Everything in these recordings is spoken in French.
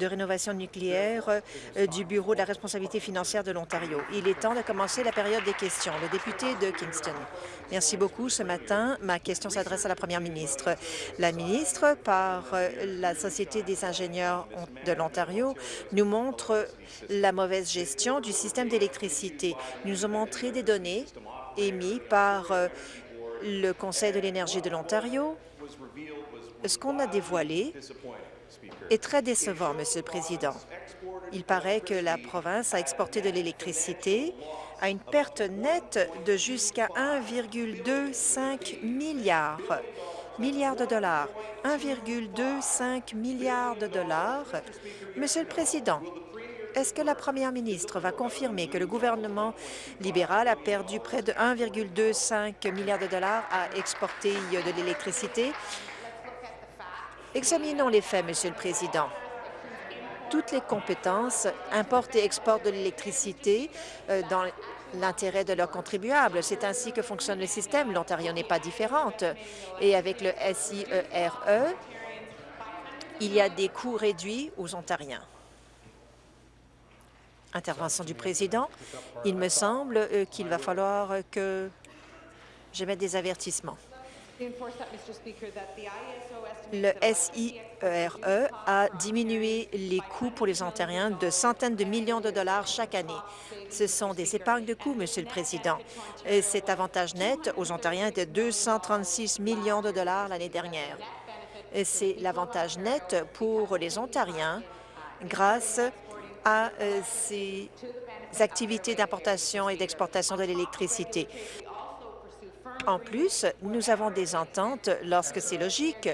de rénovation nucléaire euh, du Bureau de la responsabilité financière de l'Ontario. Il est temps de commencer la période des questions. Le député de Kingston. Merci beaucoup. Ce matin, ma question s'adresse à la première ministre. La ministre, par euh, la Société des ingénieurs de l'Ontario, nous montre la mauvaise gestion du système d'électricité. Nous ont montré des données émises par euh, le Conseil de l'énergie de l'Ontario. Ce qu'on a dévoilé est très décevant, Monsieur le Président. Il paraît que la province a exporté de l'électricité à une perte nette de jusqu'à 1,25 milliard de dollars. 1,25 milliard de dollars. Monsieur le Président, est-ce que la première ministre va confirmer que le gouvernement libéral a perdu près de 1,25 milliard de dollars à exporter de l'électricité? Examinons les faits, Monsieur le Président toutes les compétences importent et exportent de l'électricité euh, dans l'intérêt de leurs contribuables. C'est ainsi que fonctionne le système. L'Ontario n'est pas différente. Et avec le SIERE, e, il y a des coûts réduits aux Ontariens. Intervention du président. Il me semble euh, qu'il va falloir que j'émette des avertissements. Le SIERE e a diminué les coûts pour les Ontariens de centaines de millions de dollars chaque année. Ce sont des épargnes de coûts, Monsieur le Président. Et cet avantage net aux Ontariens était de 236 millions de dollars l'année dernière. C'est l'avantage net pour les Ontariens grâce à euh, ces activités d'importation et d'exportation de l'électricité. En plus, nous avons des ententes lorsque c'est logique.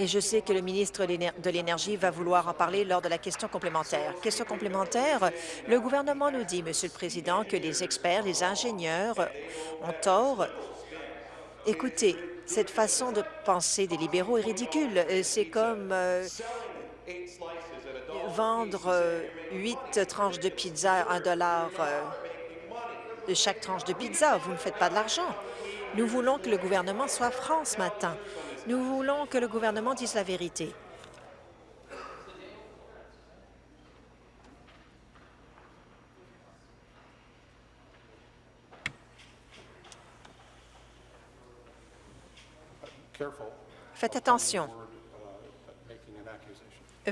Et je sais que le ministre de l'Énergie va vouloir en parler lors de la question complémentaire. Question complémentaire, le gouvernement nous dit, Monsieur le Président, que les experts, les ingénieurs ont tort. Écoutez, cette façon de penser des libéraux est ridicule. C'est comme euh, vendre euh, huit tranches de pizza à un dollar euh, de chaque tranche de pizza. Vous ne faites pas de l'argent. Nous voulons que le gouvernement soit franc ce matin. Nous voulons que le gouvernement dise la vérité. Faites attention.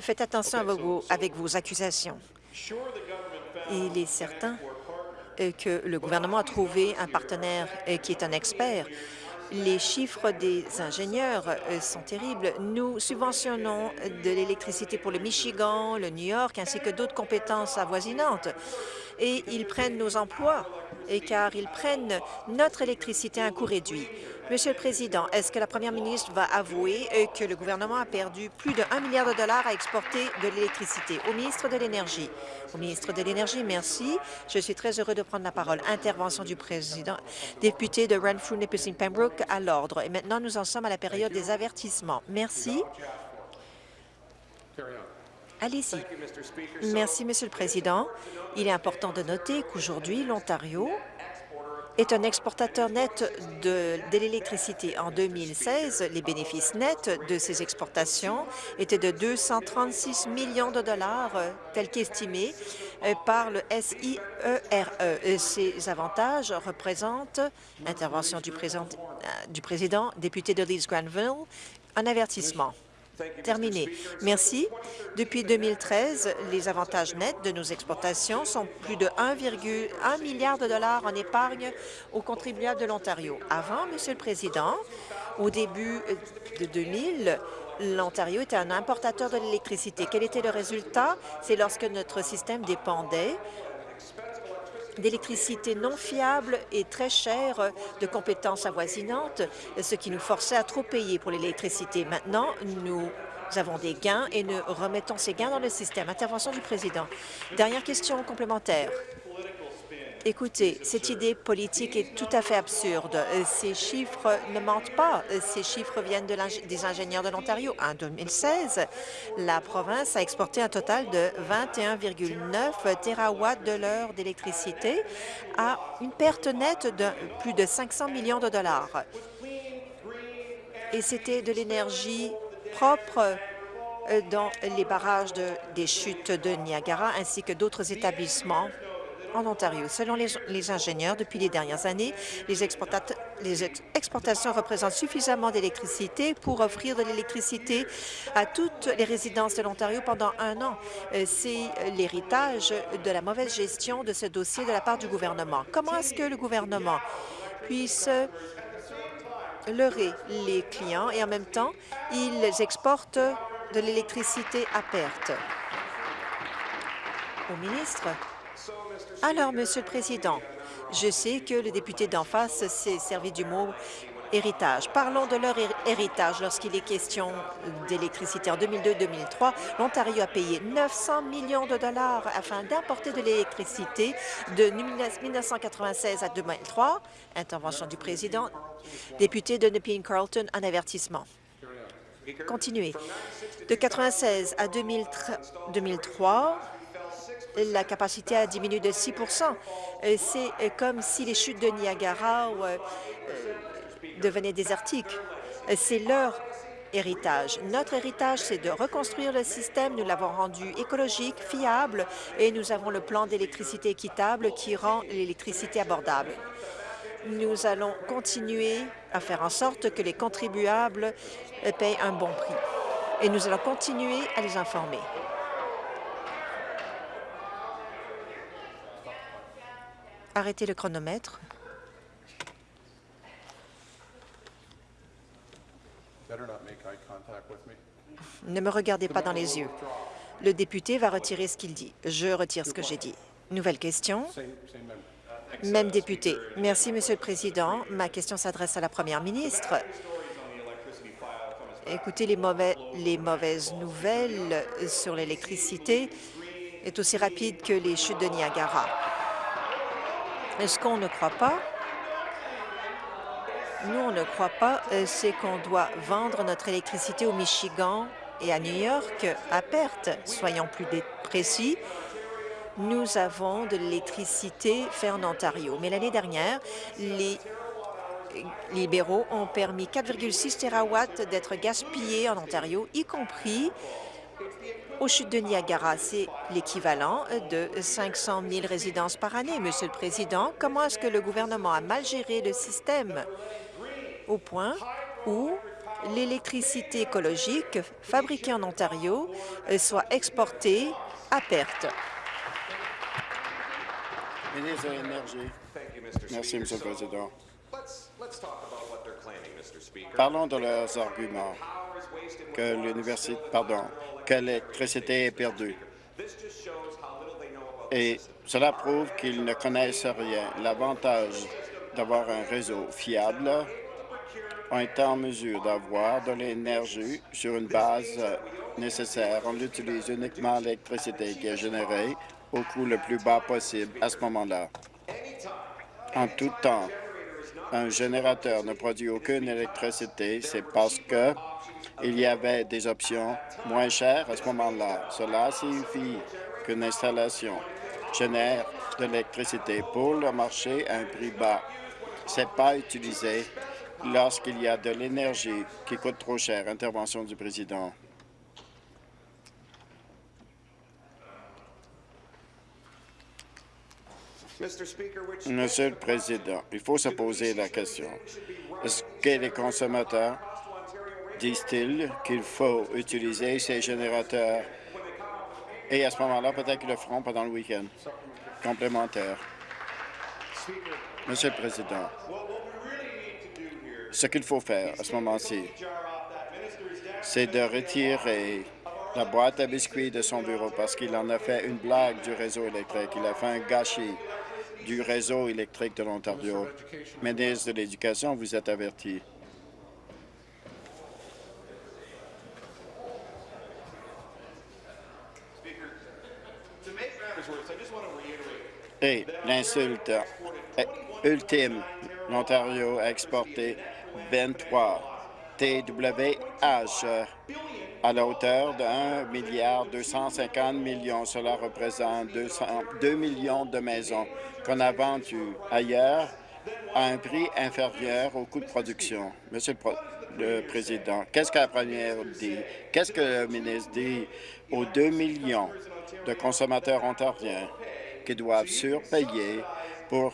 Faites attention avec vos accusations. Il est certain que le gouvernement a trouvé un partenaire euh, qui est un expert. Les chiffres des ingénieurs euh, sont terribles. Nous subventionnons de l'électricité pour le Michigan, le New York, ainsi que d'autres compétences avoisinantes. Et ils prennent nos emplois, et car ils prennent notre électricité à un coût réduit. Monsieur le Président, est-ce que la première ministre va avouer que le gouvernement a perdu plus de 1 milliard de dollars à exporter de l'électricité? Au ministre de l'Énergie? Au ministre de l'Énergie, merci. Je suis très heureux de prendre la parole. Intervention du président. Député de Renfrew, Nipissing Pembroke, à l'ordre. Et maintenant, nous en sommes à la période des avertissements. Merci. Allez-y. Merci, Monsieur le Président. Il est important de noter qu'aujourd'hui, l'Ontario est un exportateur net de, l'électricité. En 2016, les bénéfices nets de ces exportations étaient de 236 millions de dollars, euh, tels qu'estimés euh, par le SIERE. E. Ces avantages représentent, intervention du président, euh, du président député de Leeds-Granville, un avertissement. Terminé. Merci. Depuis 2013, les avantages nets de nos exportations sont plus de 1,1 milliard de dollars en épargne aux contribuables de l'Ontario. Avant, Monsieur le Président, au début de 2000, l'Ontario était un importateur de l'électricité. Quel était le résultat? C'est lorsque notre système dépendait d'électricité non fiable et très chère de compétences avoisinantes, ce qui nous forçait à trop payer pour l'électricité. Maintenant, nous avons des gains et nous remettons ces gains dans le système. Intervention du président. Dernière question complémentaire. Écoutez, cette idée politique est tout à fait absurde. Euh, ces chiffres ne mentent pas. Euh, ces chiffres viennent de des ingénieurs de l'Ontario. En 2016, la province a exporté un total de 21,9 terawatts de l'heure d'électricité à une perte nette de plus de 500 millions de dollars. Et c'était de l'énergie propre euh, dans les barrages des chutes de Niagara ainsi que d'autres établissements en Ontario. Selon les, ingénieurs, depuis les dernières années, les, exportations représentent suffisamment d'électricité pour offrir de l'électricité à toutes les résidences de l'Ontario pendant un an. Euh, c'est l'héritage de la mauvaise gestion de ce dossier de la part du gouvernement. Comment est-ce que le gouvernement puisse leurrer les clients et en même temps, ils exportent de l'électricité à perte? Au ministre. Alors, Monsieur le Président, je sais que le député d'en face s'est servi du mot héritage. Parlons de leur héritage lorsqu'il est question d'électricité. En 2002-2003, l'Ontario a payé 900 millions de dollars afin d'importer de l'électricité de 1996 à 2003. Intervention du président. Député de Nepean Carlton, un avertissement. Continuez. De 1996 à 2003, la capacité a diminué de 6% C'est comme si les chutes de Niagara euh, devenaient désertiques. C'est leur héritage. Notre héritage, c'est de reconstruire le système. Nous l'avons rendu écologique, fiable, et nous avons le plan d'électricité équitable qui rend l'électricité abordable. Nous allons continuer à faire en sorte que les contribuables payent un bon prix. Et nous allons continuer à les informer. Arrêtez le chronomètre. Ne me regardez pas dans les yeux. Le député va retirer ce qu'il dit. Je retire ce que j'ai dit. Nouvelle question? Même député. Merci, Monsieur le Président. Ma question s'adresse à la Première ministre. Écoutez, les, les mauvaises nouvelles sur l'électricité est aussi rapide que les chutes de Niagara. Est-ce qu'on ne croit pas nous, on ne croit pas, euh, c'est qu'on doit vendre notre électricité au Michigan et à New York à perte. Soyons plus précis, nous avons de l'électricité faite en Ontario. Mais l'année dernière, les libéraux ont permis 4,6 TWh d'être gaspillés en Ontario, y compris aux chutes de Niagara. C'est l'équivalent de 500 000 résidences par année. Monsieur le Président, comment est-ce que le gouvernement a mal géré le système? Au point où l'électricité écologique fabriquée en Ontario soit exportée à perte. Ministre de l'Énergie. Merci, Monsieur le Président. Parlons de leurs arguments que l'université, pardon, que l'électricité est perdue. Et cela prouve qu'ils ne connaissent rien. L'avantage d'avoir un réseau fiable ont été en mesure d'avoir de l'énergie sur une base nécessaire. On utilise uniquement l'électricité qui est générée au coût le plus bas possible à ce moment-là. En tout temps, un générateur ne produit aucune électricité, c'est parce que il y avait des options moins chères à ce moment-là. Cela signifie qu'une installation génère de l'électricité pour le marché à un prix bas. Ce n'est pas utilisé lorsqu'il y a de l'énergie qui coûte trop cher. Intervention du président. Monsieur le Président, il faut se poser la question. Est-ce que les consommateurs disent-ils qu'il faut utiliser ces générateurs? Et à ce moment-là, peut-être qu'ils le feront pendant le week-end complémentaire. Monsieur le Président, ce qu'il faut faire à ce moment-ci, c'est de retirer la boîte à biscuits de son bureau parce qu'il en a fait une blague du réseau électrique. Il a fait un gâchis du réseau électrique de l'Ontario. Ministre de l'Éducation, vous êtes averti. Et l'insulte ultime, l'Ontario a exporté 23 TWH à la hauteur de 1 milliard 250 millions. Cela représente 2 millions de maisons qu'on a vendues ailleurs à un prix inférieur au coût de production. Monsieur le président. Qu'est-ce que la première dit? Qu'est-ce que le ministre dit aux 2 millions de consommateurs ontariens qui doivent surpayer pour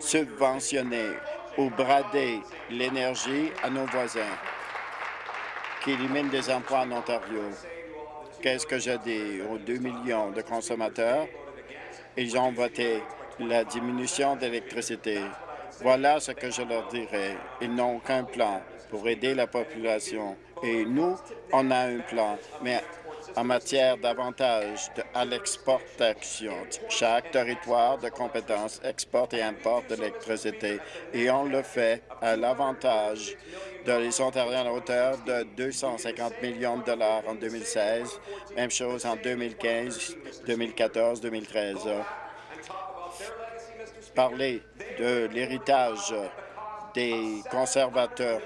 subventionner ou brader l'énergie à nos voisins, qui éliminent des emplois en Ontario? Qu'est-ce que je dis aux 2 millions de consommateurs? Ils ont voté la diminution d'électricité. Voilà ce que je leur dirais. Ils n'ont aucun plan pour aider la population. Et nous, on a un plan, mais en matière d'avantages à l'exportation. Chaque territoire de compétence exporte et importe de l'électricité et on le fait à l'avantage de les Ontariens à la hauteur de 250 millions de dollars en 2016. Même chose en 2015, 2014, 2013. Parler de l'héritage des conservateurs.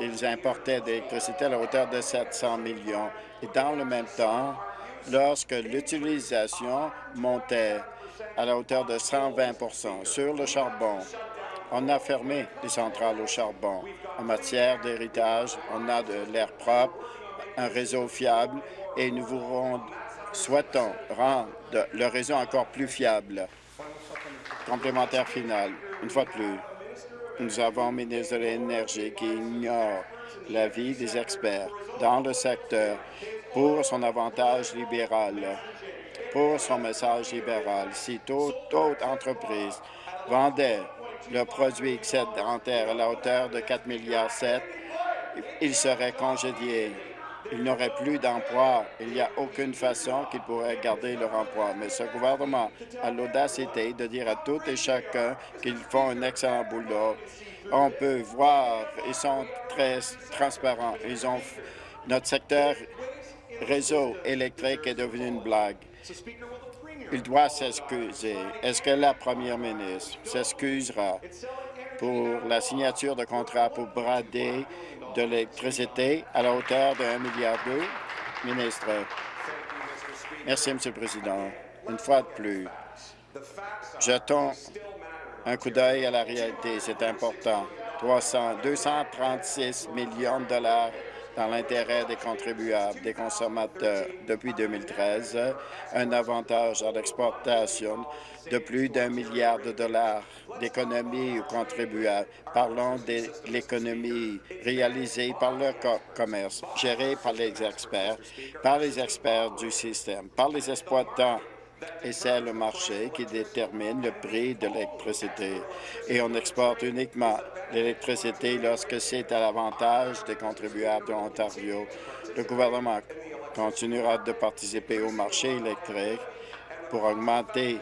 Ils importaient de l'électricité à la hauteur de 700 millions. Et dans le même temps, lorsque l'utilisation montait à la hauteur de 120% sur le charbon, on a fermé les centrales au charbon. En matière d'héritage, on a de l'air propre, un réseau fiable et nous souhaitons rendre le réseau encore plus fiable. Complémentaire final, une fois de plus, nous avons un ministre de l'Énergie qui ignore l'avis des experts dans le secteur pour son avantage libéral, pour son message libéral. Si toute entreprise vendait le produit excédentaire à la hauteur de 4,7 milliards, il serait congédié. Il n'aurait plus d'emploi. Il n'y a aucune façon qu'ils pourraient garder leur emploi. Mais ce gouvernement a l'audacité de dire à tout et chacun qu'ils font un excellent boulot. On peut voir, ils sont très transparents. Ils ont notre secteur réseau électrique est devenu une blague. Il doit s'excuser. Est-ce que la première ministre s'excusera pour la signature de contrat pour brader de l'électricité à la hauteur de 1,2 milliard Ministre. Merci, M. le Président. Une fois de plus, jetons un coup d'œil à la réalité. C'est important. 300, 236 millions de dollars dans l'intérêt des contribuables, des consommateurs depuis 2013, un avantage à l'exportation de plus d'un milliard de dollars d'économies aux contribuables. Parlons de l'économie réalisée par le commerce, gérée par les experts, par les experts du système, par les exploitants et c'est le marché qui détermine le prix de l'électricité. Et on exporte uniquement l'électricité lorsque c'est à l'avantage des contribuables de l'Ontario. Le gouvernement continuera de participer au marché électrique pour augmenter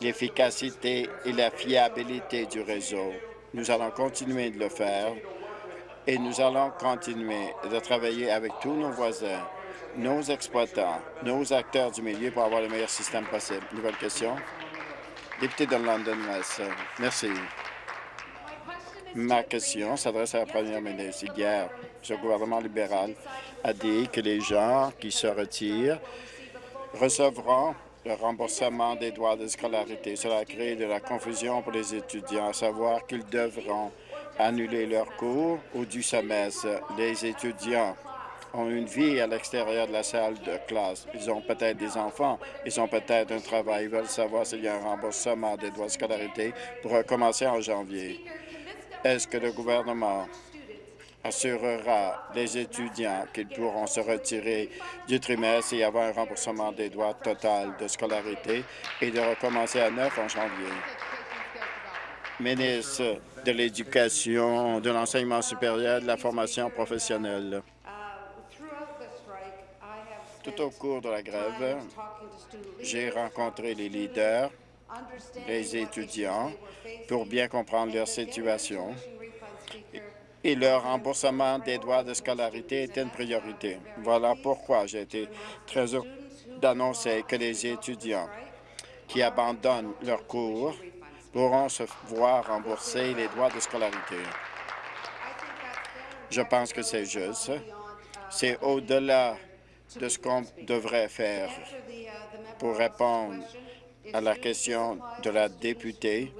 l'efficacité et la fiabilité du réseau. Nous allons continuer de le faire et nous allons continuer de travailler avec tous nos voisins nos exploitants, nos acteurs du milieu pour avoir le meilleur système possible. Nouvelle question? Député de London West. Merci. Ma question s'adresse à la première ministre. Hier, ce gouvernement libéral a dit que les gens qui se retirent recevront le remboursement des droits de scolarité. Cela a créé de la confusion pour les étudiants, à savoir qu'ils devront annuler leurs cours ou du semestre. Les étudiants ont une vie à l'extérieur de la salle de classe. Ils ont peut-être des enfants, ils ont peut-être un travail, ils veulent savoir s'il y a un remboursement des droits de scolarité pour recommencer en janvier. Est-ce que le gouvernement assurera les étudiants qu'ils pourront se retirer du trimestre et avoir un remboursement des droits total de scolarité et de recommencer à neuf en janvier? Ministre de l'Éducation, de l'enseignement supérieur, de la formation professionnelle. Tout au cours de la grève, j'ai rencontré les leaders, les étudiants, pour bien comprendre leur situation et leur remboursement des droits de scolarité est une priorité. Voilà pourquoi j'ai été très heureux d'annoncer que les étudiants qui abandonnent leurs cours pourront se voir rembourser les droits de scolarité. Je pense que c'est juste. C'est au-delà de ce qu'on devrait faire pour répondre à la question de la députée.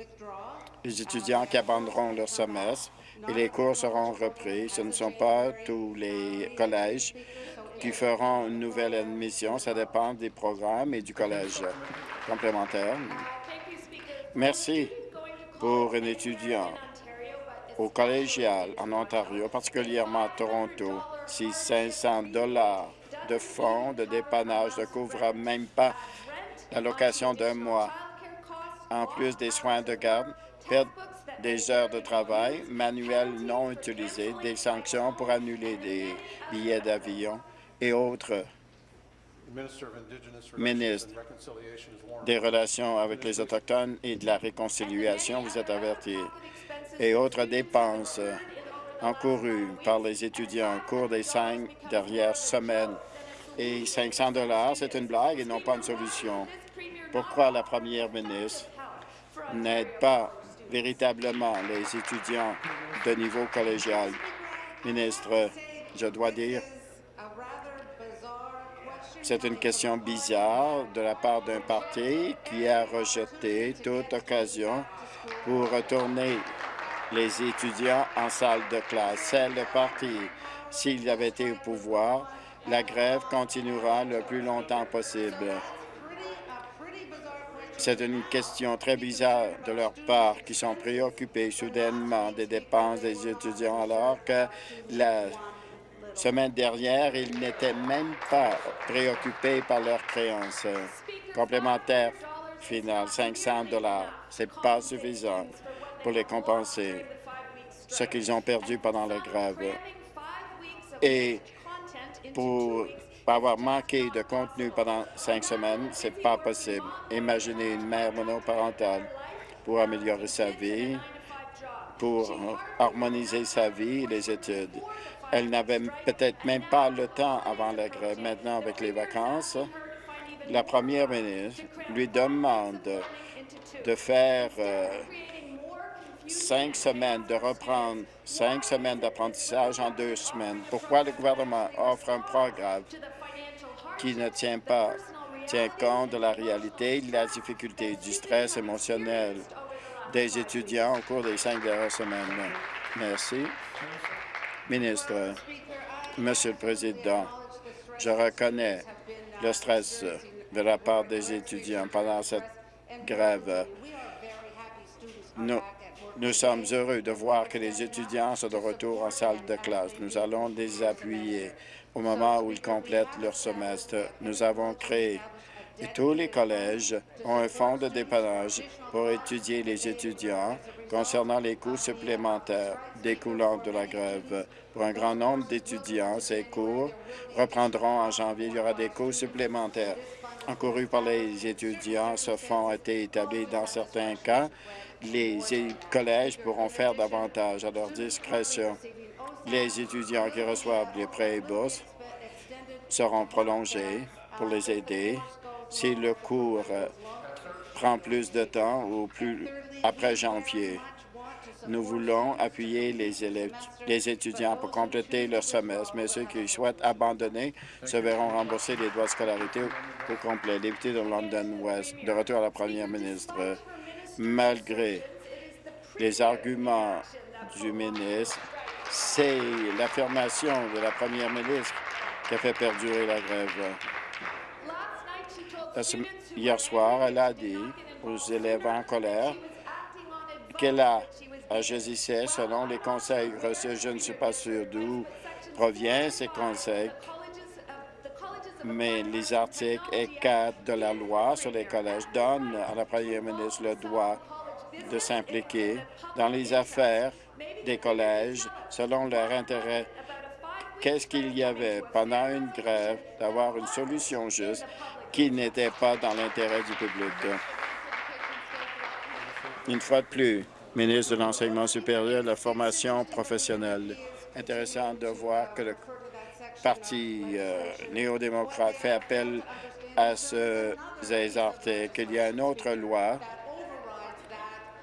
Les étudiants qui abandonneront leur semestre et les cours seront repris. Ce ne sont pas tous les collèges qui feront une nouvelle admission. Ça dépend des programmes et du collège complémentaire. Merci pour un étudiant au collégial en Ontario, particulièrement à Toronto, si 500 dollars de fonds de dépannage ne couvrent même pas la location d'un mois, en plus des soins de garde, perdre des heures de travail, manuels non utilisés, des sanctions pour annuler des billets d'avion et autres ministre des Relations avec les Autochtones et de la Réconciliation, vous êtes averti, et autres dépenses encourues par les étudiants au cours des cinq dernières semaines. Et 500 dollars, c'est une blague et non pas une solution. Pourquoi la première ministre n'aide pas véritablement les étudiants de niveau collégial? Ministre, je dois dire c'est une question bizarre de la part d'un parti qui a rejeté toute occasion pour retourner les étudiants en salle de classe. C'est le parti. S'il avait été au pouvoir, la grève continuera le plus longtemps possible. C'est une question très bizarre de leur part, qui sont préoccupés soudainement des dépenses des étudiants alors que la semaine dernière, ils n'étaient même pas préoccupés par leurs créances. Complémentaire final, 500 dollars. C'est pas suffisant pour les compenser, ce qu'ils ont perdu pendant la grève. Et pour avoir manqué de contenu pendant cinq semaines, c'est pas possible. Imaginez une mère monoparentale pour améliorer sa vie, pour harmoniser sa vie et les études. Elle n'avait peut-être même pas le temps avant la grève. Maintenant, avec les vacances, la première ministre lui demande de faire euh, cinq semaines, de reprendre cinq semaines d'apprentissage en deux semaines. Pourquoi le gouvernement offre un programme qui ne tient pas compte de la réalité, de la difficulté, du stress émotionnel des étudiants au cours des cinq dernières semaines? Merci. Ministre, Monsieur le Président, je reconnais le stress de la part des étudiants pendant cette grève. Nous, nous sommes heureux de voir que les étudiants sont de retour en salle de classe. Nous allons les appuyer au moment où ils complètent leur semestre. Nous avons créé et tous les collèges ont un fonds de dépannage pour étudier les étudiants concernant les coûts supplémentaires découlant de la grève. Pour un grand nombre d'étudiants, ces cours reprendront en janvier. Il y aura des coûts supplémentaires encourus par les étudiants. Ce fonds a été établi dans certains cas. Les collèges pourront faire davantage à leur discrétion. Les étudiants qui reçoivent les prêts et bourses seront prolongés pour les aider si le cours euh, prend plus de temps ou plus après janvier. Nous voulons appuyer les, étudiants pour compléter leur semestre, mais ceux qui souhaitent abandonner se verront rembourser les droits de scolarité au complet. Député de London West, de retour à la première ministre, malgré les arguments du ministre, c'est l'affirmation de la première ministre qui a fait perdurer la grève. Hier soir, elle a dit aux élèves en colère qu'elle a agissait selon les conseils reçus. Je ne suis pas sûr d'où proviennent ces conseils, mais les articles et 4 de la loi sur les collèges donnent à la première ministre le droit de s'impliquer dans les affaires des collèges selon leur intérêt. Qu'est-ce qu'il y avait? Pendant une grève d'avoir une solution juste qui n'était pas dans l'intérêt du public? Une fois de plus, ministre de l'Enseignement supérieur et de la formation professionnelle. Intéressant de voir que le Parti euh, néo-démocrate fait appel à ce articles, qu'il y a une autre loi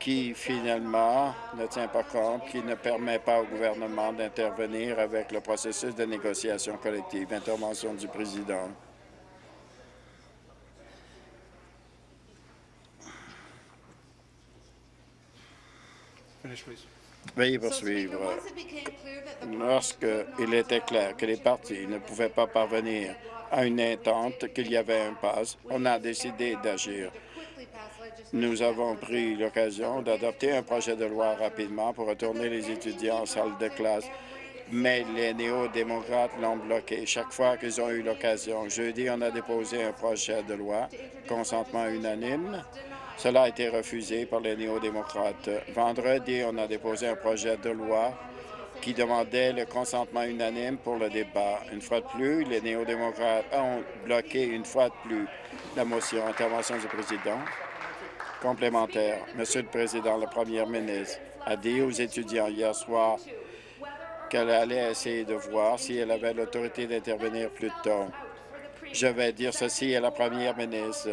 qui finalement ne tient pas compte, qui ne permet pas au gouvernement d'intervenir avec le processus de négociation collective. Intervention du président. Veuillez poursuivre. Lorsqu'il était clair que les partis ne pouvaient pas parvenir à une entente, qu'il y avait un passe, on a décidé d'agir. Nous avons pris l'occasion d'adopter un projet de loi rapidement pour retourner les étudiants en salle de classe, mais les néo-démocrates l'ont bloqué chaque fois qu'ils ont eu l'occasion. Jeudi, on a déposé un projet de loi, consentement unanime. Cela a été refusé par les néo-démocrates. Vendredi, on a déposé un projet de loi qui demandait le consentement unanime pour le débat. Une fois de plus, les néo-démocrates ont bloqué une fois de plus la motion. Intervention du président. Complémentaire. Monsieur le Président, la première ministre a dit aux étudiants hier soir qu'elle allait essayer de voir si elle avait l'autorité d'intervenir plus tôt. Je vais dire ceci à la première ministre.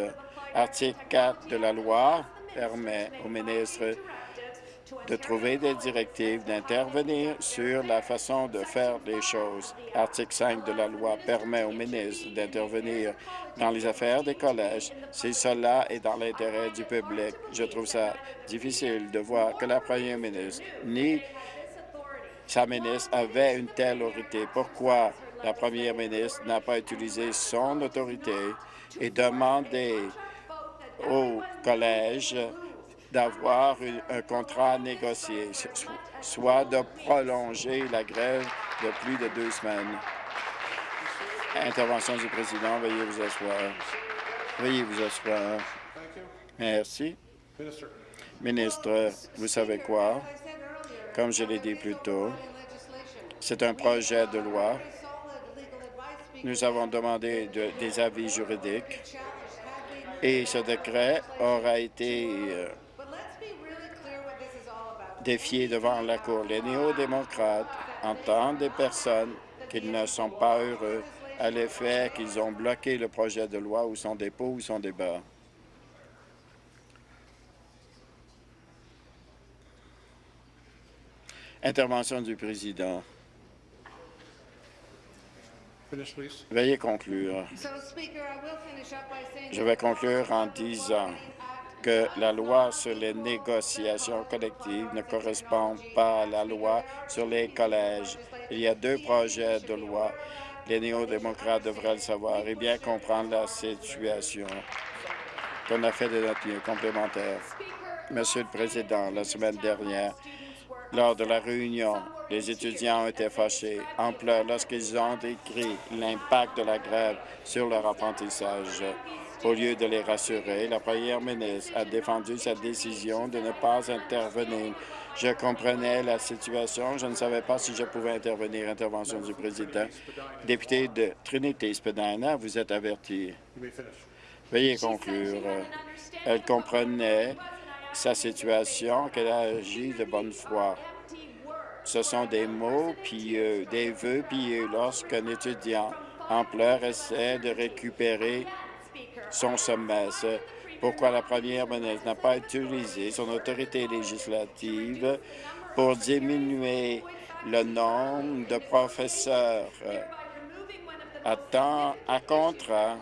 Article 4 de la loi permet au ministre de trouver des directives, d'intervenir sur la façon de faire les choses. Article 5 de la loi permet au ministre d'intervenir dans les affaires des collèges si cela est dans l'intérêt du public. Je trouve ça difficile de voir que la première ministre ni sa ministre avait une telle autorité. Pourquoi la première ministre n'a pas utilisé son autorité et demandé au collège d'avoir un contrat négocié, soit de prolonger la grève de plus de deux semaines. Intervention du président. Veuillez vous asseoir. Veuillez vous asseoir. Merci. Ministre, vous savez quoi? Comme je l'ai dit plus tôt, c'est un projet de loi. Nous avons demandé des avis juridiques et ce décret aura été défié devant la Cour. Les néo-démocrates entendent des personnes qui ne sont pas heureux à l'effet qu'ils ont bloqué le projet de loi ou son dépôt ou son débat. Intervention du président. Veuillez conclure. Je vais conclure en disant que la loi sur les négociations collectives ne correspond pas à la loi sur les collèges. Il y a deux projets de loi. Les néo-démocrates devraient le savoir et bien comprendre la situation qu'on a fait de notre mieux complémentaire. Monsieur le Président, la semaine dernière, lors de la réunion, les étudiants ont été fâchés en pleurs lorsqu'ils ont décrit l'impact de la grève sur leur apprentissage. Au lieu de les rassurer, la première ministre a défendu sa décision de ne pas intervenir. Je comprenais la situation. Je ne savais pas si je pouvais intervenir. Intervention du président. Député de Trinité-Spadina, vous êtes averti. Veuillez conclure. Elle comprenait sa situation, qu'elle a agi de bonne foi. Ce sont des mots pieux, des vœux pieux lorsqu'un étudiant en pleurs essaie de récupérer son sommet. Pourquoi la première ministre n'a pas utilisé son autorité législative pour diminuer le nombre de professeurs? À temps à contrat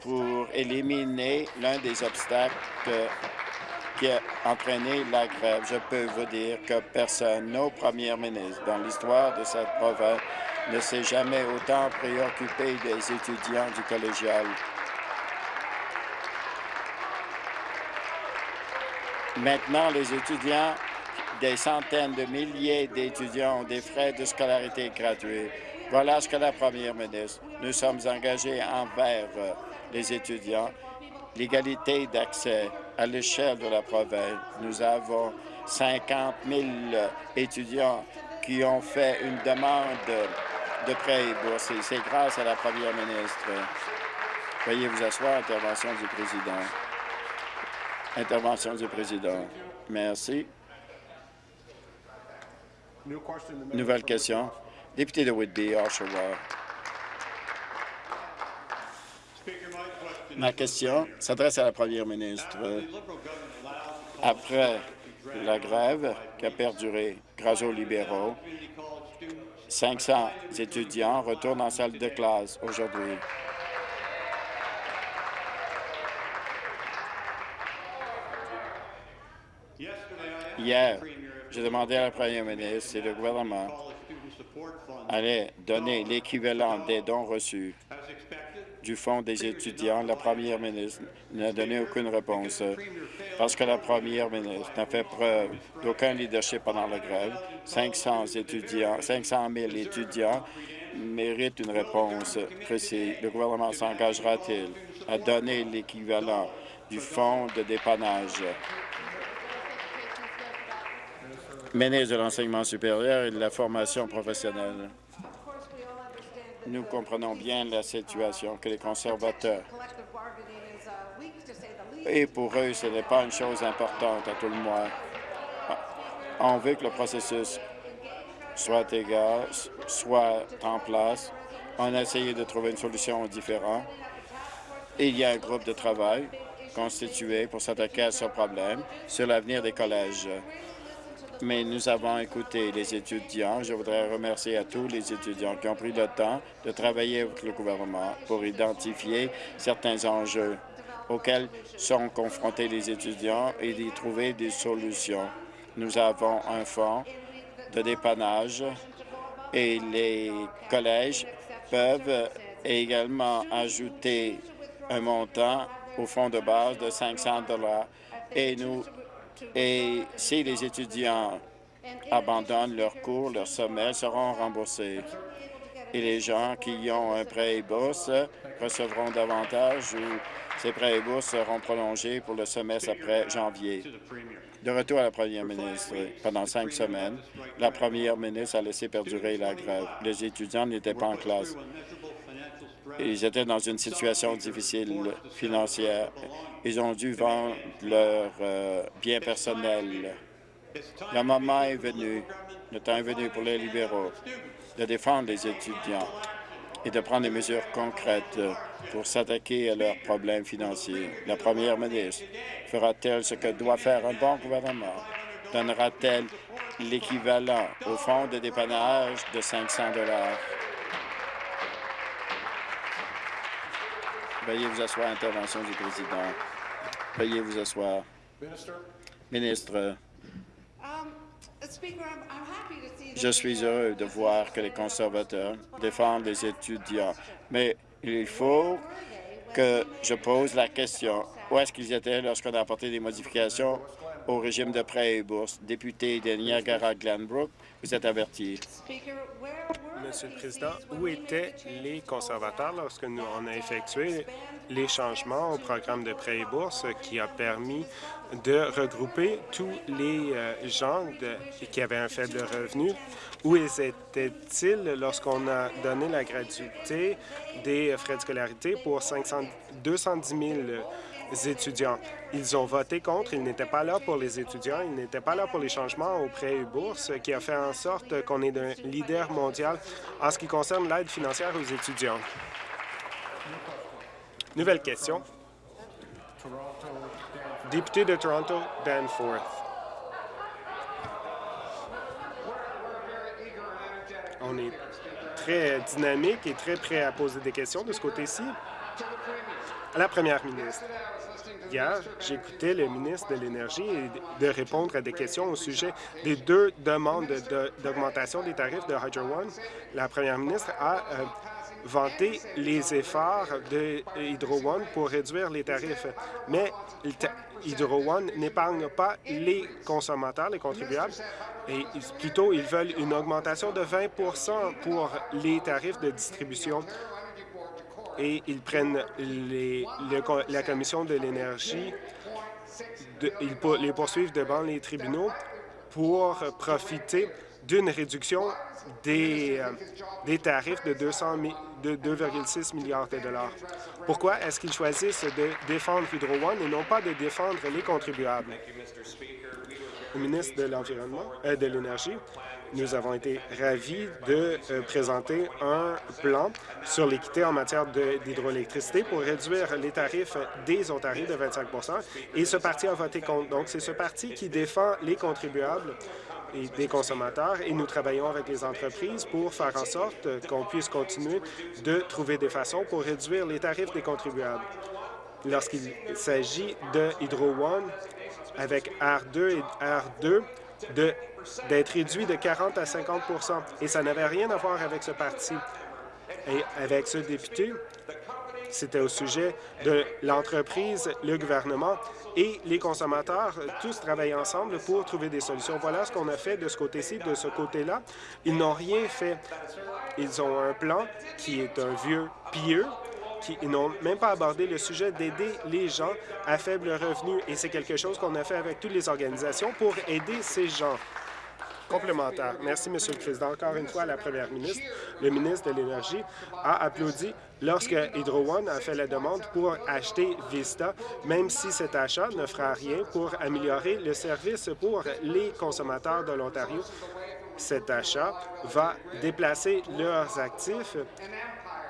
pour éliminer l'un des obstacles qui a entraîné la grève. Je peux vous dire que personne, nos premières ministres dans l'histoire de cette province, ne s'est jamais autant préoccupé des étudiants du collégial. Maintenant, les étudiants, des centaines de milliers d'étudiants ont des frais de scolarité gratuits. Voilà ce que la première ministre. Nous sommes engagés envers euh, les étudiants. L'égalité d'accès à l'échelle de la province. Nous avons 50 000 étudiants qui ont fait une demande de prêt et bourse. C'est grâce à la première ministre. Veuillez vous asseoir. Intervention du président. Intervention du président. Merci. Nouvelle question. Député de Whitby, Oshawa. Ma question s'adresse à la première ministre. Après la grève qui a perduré grâce aux libéraux, 500 étudiants retournent en salle de classe aujourd'hui. Hier, J'ai demandé à la première ministre si le gouvernement allait donner l'équivalent des dons reçus du Fonds des étudiants. La première ministre n'a donné aucune réponse parce que la première ministre n'a fait preuve d'aucun leadership pendant la grève. 500 étudiants, 500 000 étudiants méritent une réponse précise. Le gouvernement s'engagera-t-il à donner l'équivalent du fonds de dépannage ministre de l'Enseignement supérieur et de la formation professionnelle. Nous comprenons bien la situation que les conservateurs et pour eux, ce n'est pas une chose importante à tout le monde. On veut que le processus soit égal, soit en place. On a essayé de trouver une solution différente. Il y a un groupe de travail constitué pour s'attaquer à ce problème sur l'avenir des collèges mais nous avons écouté les étudiants. Je voudrais remercier à tous les étudiants qui ont pris le temps de travailler avec le gouvernement pour identifier certains enjeux auxquels sont confrontés les étudiants et d'y trouver des solutions. Nous avons un fonds de dépannage et les collèges peuvent également ajouter un montant au fonds de base de 500 et nous et si les étudiants abandonnent leurs cours, leurs sommets seront remboursés. Et les gens qui ont un prêt et bourse recevront davantage ou ces prêts et bourses seront prolongés pour le semestre après janvier. De retour à la première ministre, pendant cinq semaines, la première ministre a laissé perdurer la grève. Les étudiants n'étaient pas en classe. Ils étaient dans une situation difficile financière. Ils ont dû vendre leurs euh, biens personnels. Le moment est venu, le temps est venu pour les libéraux de défendre les étudiants et de prendre des mesures concrètes pour s'attaquer à leurs problèmes financiers. La première ministre fera-t-elle ce que doit faire un bon gouvernement? Donnera-t-elle l'équivalent au fonds de dépannage de 500 Veuillez vous asseoir. Intervention du président. Veuillez vous asseoir. Ministre, je suis heureux de voir que les conservateurs défendent les étudiants, mais il faut que je pose la question. Où est-ce qu'ils étaient lorsqu'on a apporté des modifications? Au régime de prêts et bourses? Député de Niagara-Glanbrook, vous êtes averti. Monsieur le Président, où étaient les conservateurs lorsque nous on a effectué les changements au programme de prêts et bourses qui a permis de regrouper tous les euh, gens qui avaient un faible revenu? Où étaient-ils lorsqu'on a donné la gratuité des frais de scolarité pour 500, 210 000 étudiants. Ils ont voté contre, ils n'étaient pas là pour les étudiants, ils n'étaient pas là pour les changements aux prêts et bourses, qui a fait en sorte qu'on est un leader mondial en ce qui concerne l'aide financière aux étudiants. Nouvelle question. Député de Toronto, Danforth. On est très dynamique et très prêt à poser des questions de ce côté-ci. La première ministre. Hier, j'écoutais le ministre de l'Énergie de répondre à des questions au sujet des deux demandes d'augmentation des tarifs de Hydro One. La première ministre a euh, vanté les efforts de Hydro One pour réduire les tarifs, mais Hydro One n'épargne pas les consommateurs, les contribuables, et plutôt ils veulent une augmentation de 20% pour les tarifs de distribution et ils prennent les, la Commission de l'énergie, ils les poursuivent devant les tribunaux pour profiter d'une réduction des, euh, des tarifs de 2,6 milliards de dollars. Pourquoi est-ce qu'ils choisissent de défendre Hydro One et non pas de défendre les contribuables? Au ministre de l'Environnement, euh, de l'Énergie, nous avons été ravis de euh, présenter un plan sur l'équité en matière d'hydroélectricité pour réduire les tarifs des Ontariens de 25 et ce parti a voté contre. Donc, c'est ce parti qui défend les contribuables et des consommateurs et nous travaillons avec les entreprises pour faire en sorte qu'on puisse continuer de trouver des façons pour réduire les tarifs des contribuables. Lorsqu'il s'agit de Hydro One, avec R2 et R2, d'être réduit de 40 à 50% Et ça n'avait rien à voir avec ce parti. Et avec ce député, c'était au sujet de l'entreprise, le gouvernement et les consommateurs, tous travaillent ensemble pour trouver des solutions. Voilà ce qu'on a fait de ce côté-ci, de ce côté-là. Ils n'ont rien fait. Ils ont un plan qui est un vieux pieux, qui n'ont même pas abordé le sujet d'aider les gens à faible revenu. Et c'est quelque chose qu'on a fait avec toutes les organisations pour aider ces gens complémentaire. Merci, Monsieur le Président. Encore une fois, la Première ministre, le ministre de l'Énergie a applaudi lorsque Hydro One a fait la demande pour acheter Vista, même si cet achat ne fera rien pour améliorer le service pour les consommateurs de l'Ontario. Cet achat va déplacer leurs actifs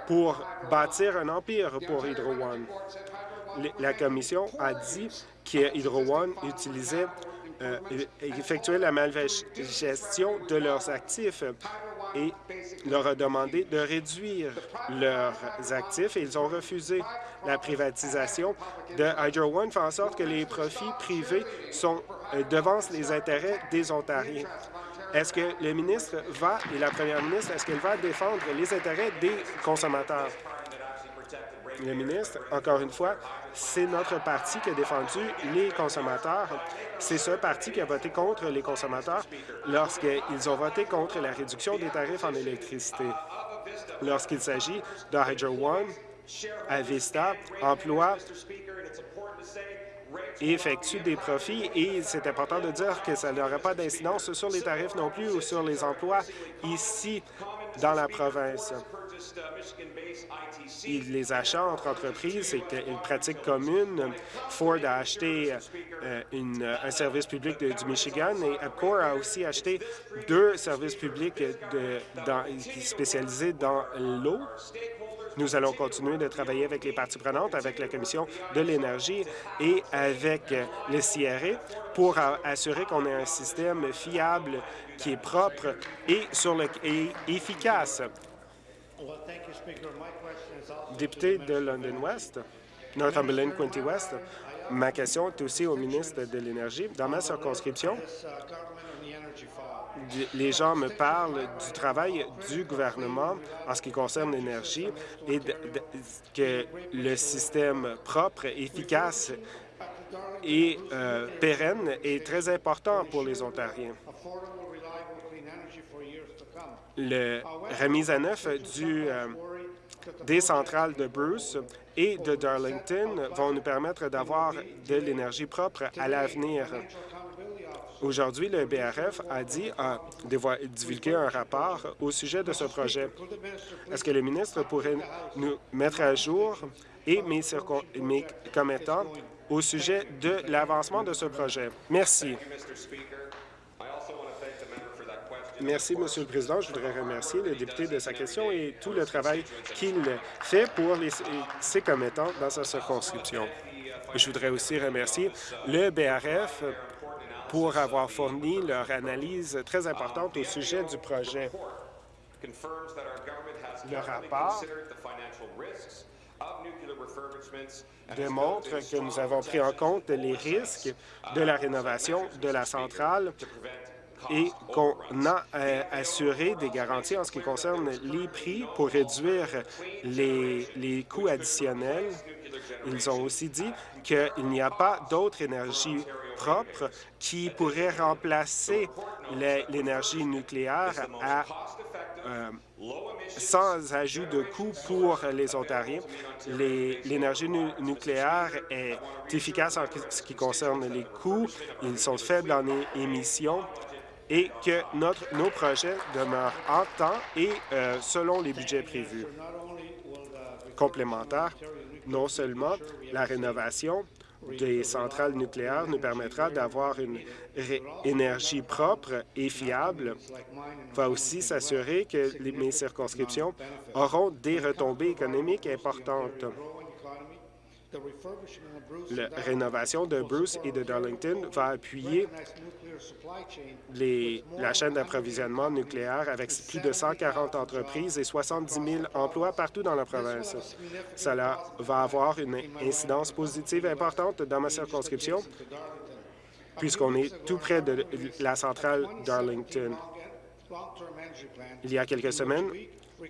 pour bâtir un empire pour Hydro One. La Commission a dit que Hydro One utilisait euh, effectuer la malgestion de leurs actifs et leur a demandé de réduire leurs actifs et ils ont refusé. La privatisation de Hydro One fait en sorte que les profits privés sont, euh, devancent les intérêts des Ontariens. Est-ce que le ministre va, et la première ministre, est-ce qu'elle va défendre les intérêts des consommateurs? Le ministre, encore une fois, c'est notre parti qui a défendu les consommateurs. C'est ce parti qui a voté contre les consommateurs lorsqu'ils ont voté contre la réduction des tarifs en électricité. Lorsqu'il s'agit de Hydro One, Avista emploie et effectue des profits et c'est important de dire que ça n'aurait pas d'incidence sur les tarifs non plus ou sur les emplois ici dans la province les achats entre entreprises, c'est une pratique commune. Ford a acheté euh, un service public du Michigan et Epcor a aussi acheté deux services publics spécialisés dans l'eau. Nous allons continuer de travailler avec les parties prenantes, avec la Commission de l'énergie et avec le CRA pour assurer qu'on ait un système fiable qui est propre et, sur le, et efficace. Député de London West, Northumberland Quinty West, ma question est aussi au ministre de l'Énergie. Dans ma circonscription, les gens me parlent du travail du gouvernement en ce qui concerne l'énergie et que le système propre, efficace et euh, pérenne est très important pour les Ontariens la remise à neuf euh, des centrales de Bruce et de Darlington vont nous permettre d'avoir de l'énergie propre à l'avenir. Aujourd'hui, le BRF a dit, a divulgué un rapport au sujet de ce projet. Est-ce que le ministre pourrait nous mettre à jour et mes, mes commettants au sujet de l'avancement de ce projet? Merci. Merci, Monsieur le Président. Je voudrais remercier le député de sa question et tout le travail qu'il fait pour les, ses commettants dans sa circonscription. Je voudrais aussi remercier le BRF pour avoir fourni leur analyse très importante au sujet du projet. Le rapport démontre que nous avons pris en compte les risques de la rénovation de la centrale et qu'on a euh, assuré des garanties en ce qui concerne les prix pour réduire les, coûts additionnels. Ils ont aussi dit qu'il n'y a pas d'autre énergie propre qui pourrait remplacer l'énergie nucléaire euh, sans ajout de coûts pour les Ontariens. L'énergie nucléaire est efficace en ce qui concerne les coûts. Ils sont faibles en émissions et que nos projets demeurent en temps et euh, selon les budgets prévus. Complémentaire, non seulement la rénovation des centrales nucléaires nous permettra d'avoir une énergie propre et fiable, va aussi s'assurer que les, mes circonscriptions auront des retombées économiques importantes. La rénovation de Bruce et de Darlington va appuyer la chaîne d'approvisionnement nucléaire avec plus de 140 entreprises et 70 000 emplois partout dans la province. Cela va avoir une incidence positive importante dans ma circonscription puisqu'on est tout près de la centrale d'Arlington. Il y a quelques semaines,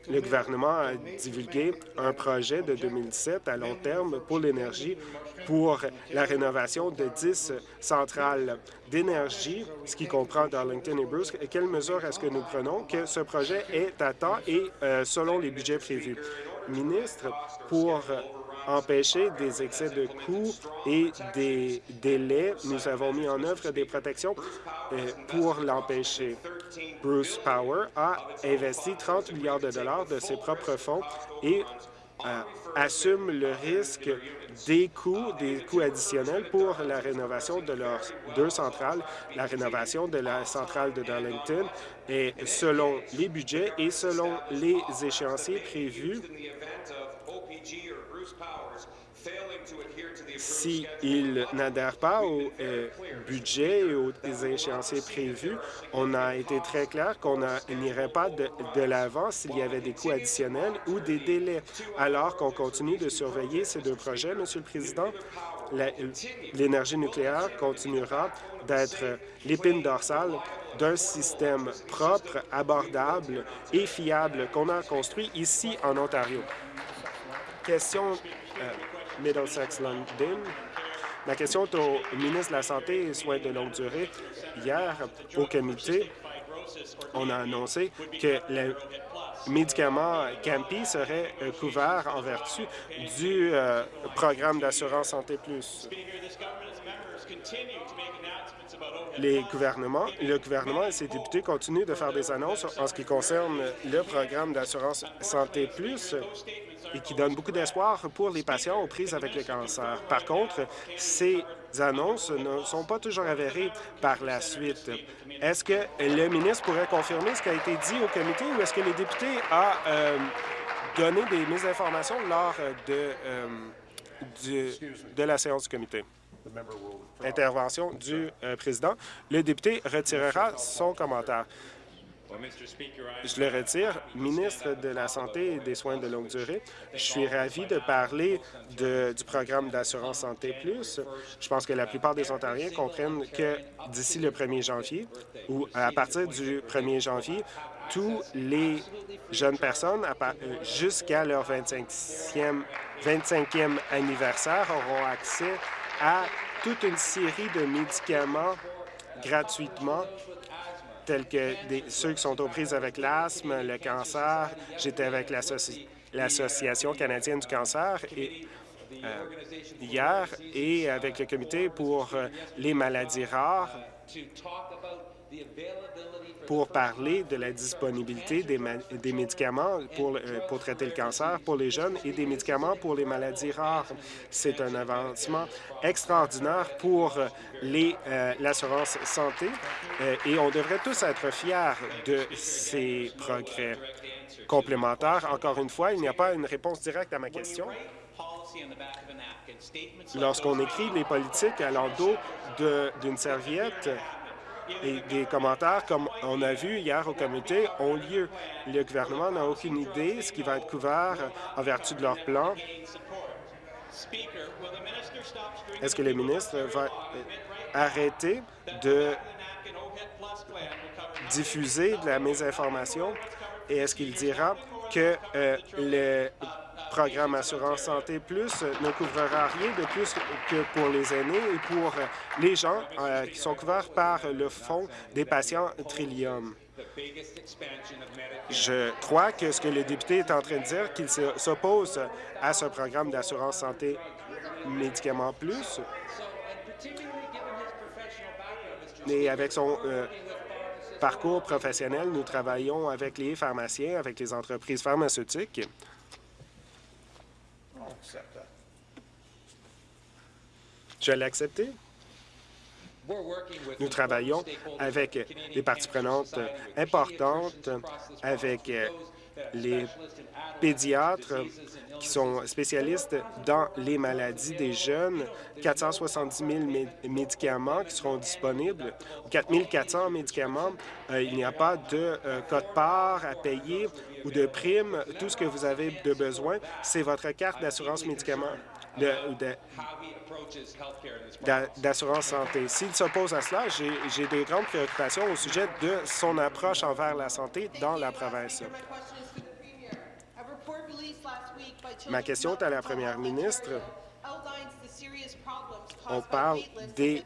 le gouvernement a divulgué un projet de 2017 à long terme pour l'énergie pour la rénovation de 10 centrales d'énergie, ce qui comprend Darlington et Bruce. Quelles mesures est-ce que nous prenons? Que ce projet est à temps et euh, selon les budgets prévus? Ministre, pour empêcher des excès de coûts et des délais. Nous avons mis en œuvre des protections euh, pour l'empêcher. Bruce Power a investi 30 milliards de dollars de ses propres fonds et euh, assume le risque des coûts, des coûts additionnels pour la rénovation de leurs deux centrales, la rénovation de la centrale de Darlington, et selon les budgets et selon les échéanciers prévus, s'ils n'adhèrent pas au euh, budget et aux échéanciers prévus, on a été très clair qu'on n'irait pas de, de l'avant s'il y avait des coûts additionnels ou des délais. Alors qu'on continue de surveiller ces deux projets, Monsieur le Président, l'énergie nucléaire continuera d'être l'épine dorsale d'un système propre, abordable et fiable qu'on a construit ici en Ontario. Question euh, Middlesex-London. La question est au ministre de la Santé et Soins de longue durée. Hier, au comité, on a annoncé que le médicament Campi serait euh, couvert en vertu du euh, programme d'assurance Santé Plus. Les gouvernements, le gouvernement et ses députés continuent de faire des annonces en ce qui concerne le programme d'assurance Santé Plus et qui donne beaucoup d'espoir pour les patients aux prises avec le cancer. Par contre, ces annonces ne sont pas toujours avérées par la suite. Est-ce que le ministre pourrait confirmer ce qui a été dit au comité ou est-ce que les députés ont euh, donné des mésinformations lors de, euh, de la séance du comité? Intervention du euh, président. Le député retirera son commentaire. Je le retire. Ministre de la Santé et des Soins de longue durée, je suis ravi de parler du programme d'assurance Santé Plus. Je pense que la plupart des Ontariens comprennent que d'ici le 1er janvier ou à partir du 1er janvier, tous les jeunes personnes jusqu'à leur 25e, 25e anniversaire auront accès à toute une série de médicaments gratuitement tels que ceux qui sont aux prises avec l'asthme, le cancer. J'étais avec l'Association canadienne du cancer euh, hier et avec le comité pour euh, les maladies rares pour parler de la disponibilité des, médicaments pour, euh, pour traiter le cancer pour les jeunes et des médicaments pour les maladies rares. C'est un avancement extraordinaire pour euh, l'assurance santé euh, et on devrait tous être fiers de ces progrès complémentaires. Encore une fois, il n'y a pas une réponse directe à ma question. Lorsqu'on écrit les politiques à l'endos d'une serviette, et des commentaires, comme on a vu hier au comité, ont lieu. Le gouvernement n'a aucune idée de ce qui va être couvert en vertu de leur plan. Est-ce que le ministre va arrêter de diffuser de la mésinformation? Et est-ce qu'il dira que euh, le programme Assurance Santé Plus ne couvrira rien de plus que pour les aînés et pour les gens euh, qui sont couverts par le Fonds des patients Trillium. Je crois que ce que le député est en train de dire, qu'il s'oppose à ce programme d'assurance santé Médicaments Plus, et avec son euh, parcours professionnel, nous travaillons avec les pharmaciens, avec les entreprises pharmaceutiques Je l'ai accepté. Nous travaillons avec des parties prenantes importantes, avec les pédiatres qui sont spécialistes dans les maladies des jeunes, 470 000 médicaments qui seront disponibles, 4 400 médicaments. Euh, il n'y a pas de euh, code-part à payer ou de prime. Tout ce que vous avez de besoin, c'est votre carte d'assurance médicaments d'assurance santé. S'il s'oppose à cela, j'ai des grandes préoccupations au sujet de son approche envers la santé dans la province. Ma question est à la première ministre. On parle des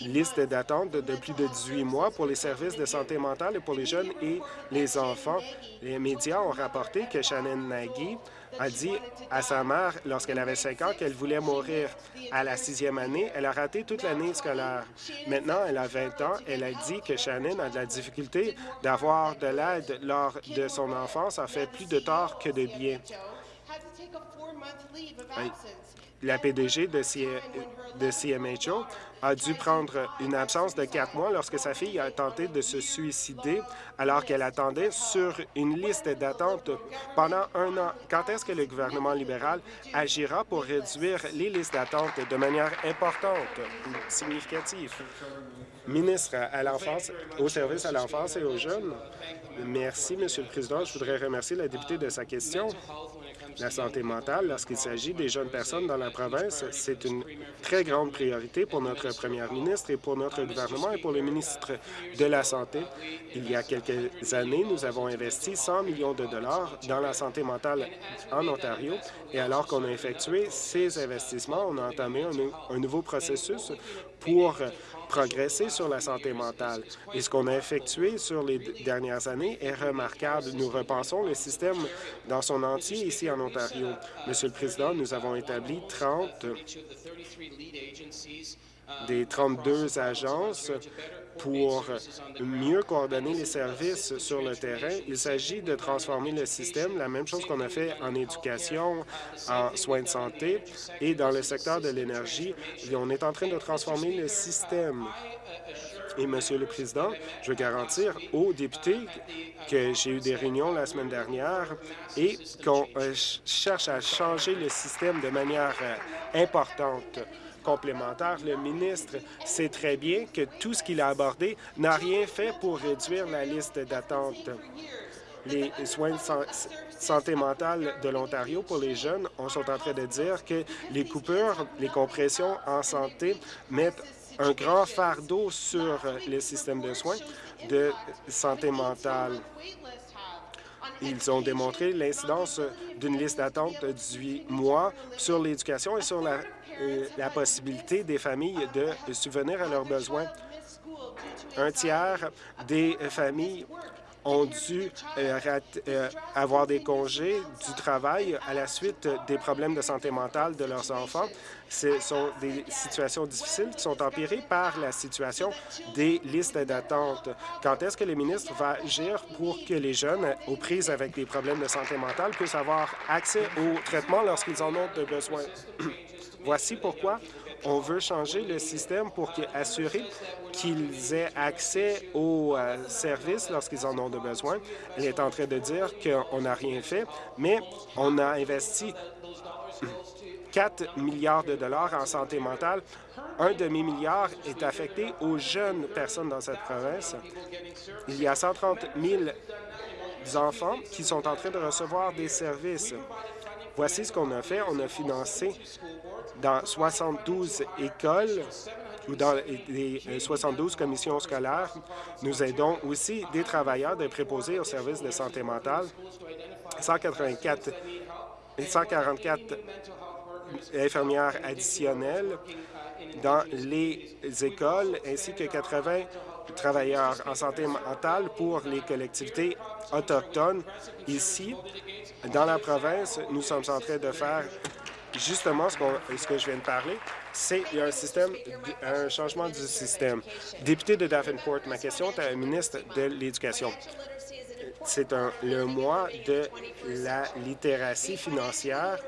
listes d'attente de plus de 18 mois pour les services de santé mentale et pour les jeunes et les enfants. Les médias ont rapporté que Shannon Nagy a dit à sa mère, lorsqu'elle avait 5 ans, qu'elle voulait mourir. À la sixième année, elle a raté toute l'année scolaire. Maintenant, elle a 20 ans. Elle a dit que Shannon a de la difficulté d'avoir de l'aide lors de son enfance, a fait plus de tort que de bien la PDG de, CMHO a dû prendre une absence de quatre mois lorsque sa fille a tenté de se suicider alors qu'elle attendait sur une liste d'attente pendant un an. Quand est-ce que le gouvernement libéral agira pour réduire les listes d'attente de manière importante ou significative? Ministre à l'enfance, au service à l'enfance et aux jeunes. Merci, Monsieur le Président. Je voudrais remercier la députée de sa question. La santé mentale, lorsqu'il s'agit des jeunes personnes dans la province, c'est une très grande priorité pour notre première ministre et pour notre gouvernement et pour le ministre de la Santé. Il y a quelques années, nous avons investi 100 millions de dollars dans la santé mentale en Ontario et alors qu'on a effectué ces investissements, on a entamé un, un nouveau processus pour progresser sur la santé mentale. Et ce qu'on a effectué sur les dernières années est remarquable. Nous repensons le système dans son entier ici en Ontario. Monsieur le Président, nous avons établi 30 des 32 agences pour mieux coordonner les services sur le terrain. Il s'agit de transformer le système, la même chose qu'on a fait en éducation, en soins de santé et dans le secteur de l'énergie. On est en train de transformer le système. Et, Monsieur le Président, je veux garantir aux députés que j'ai eu des réunions la semaine dernière et qu'on euh, cherche à changer le système de manière euh, importante complémentaire. Le ministre sait très bien que tout ce qu'il a abordé n'a rien fait pour réduire la liste d'attente. Les soins de santé mentale de l'Ontario pour les jeunes, on sont en train de dire que les coupures, les compressions en santé mettent un grand fardeau sur le système de soins de santé mentale. Ils ont démontré l'incidence d'une liste d'attente de 18 mois sur l'éducation et sur la la possibilité des familles de subvenir à leurs besoins. Un tiers des familles ont dû euh, euh, avoir des congés du travail à la suite des problèmes de santé mentale de leurs enfants. Ce sont des situations difficiles qui sont empirées par la situation des listes d'attente. Quand est-ce que le ministre va agir pour que les jeunes aux prises avec des problèmes de santé mentale puissent avoir accès au traitement lorsqu'ils en ont besoin? Voici pourquoi on veut changer le système pour assurer qu'ils aient accès aux euh, services lorsqu'ils en ont besoin. Elle est en train de dire qu'on n'a rien fait, mais on a investi 4 milliards de dollars en santé mentale. Un demi-milliard est affecté aux jeunes personnes dans cette province. Il y a 130 000 enfants qui sont en train de recevoir des services. Voici ce qu'on a fait. On a financé dans 72 écoles ou dans les 72 commissions scolaires. Nous aidons aussi des travailleurs de préposés au service de santé mentale. 184 144 infirmières additionnelles dans les écoles, ainsi que 80 travailleurs en santé mentale pour les collectivités autochtones. Ici, dans la province, nous sommes en train de faire justement ce, que je viens de parler, c'est un système, un changement du système. Député de Davenport, ma question est à la ministre de l'Éducation. C'est le mois de la littératie financière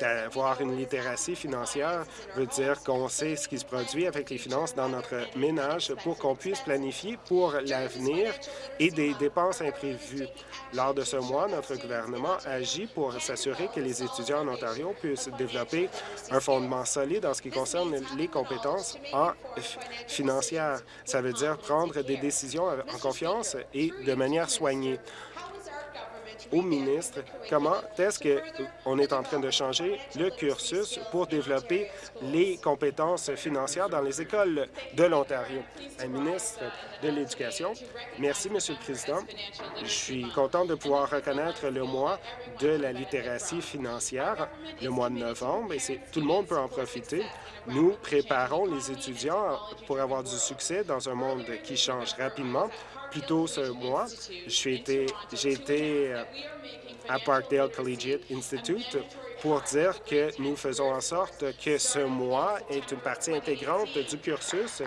D'avoir une littératie financière veut dire qu'on sait ce qui se produit avec les finances dans notre ménage pour qu'on puisse planifier pour l'avenir et des dépenses imprévues. Lors de ce mois, notre gouvernement agit pour s'assurer que les étudiants en Ontario puissent développer un fondement solide en ce qui concerne les compétences en financières. Ça veut dire prendre des décisions en confiance et de manière soignée. Au ministre comment est-ce qu'on est en train de changer le cursus pour développer les compétences financières dans les écoles de l'Ontario? De l'Éducation. Merci, Monsieur le Président. Je suis content de pouvoir reconnaître le mois de la littératie financière, le mois de novembre, et tout le monde peut en profiter. Nous préparons les étudiants pour avoir du succès dans un monde qui change rapidement. Plus tôt ce mois, j'ai été, été euh, à Parkdale Collegiate Institute pour dire que nous faisons en sorte que ce mois est une partie intégrante du cursus.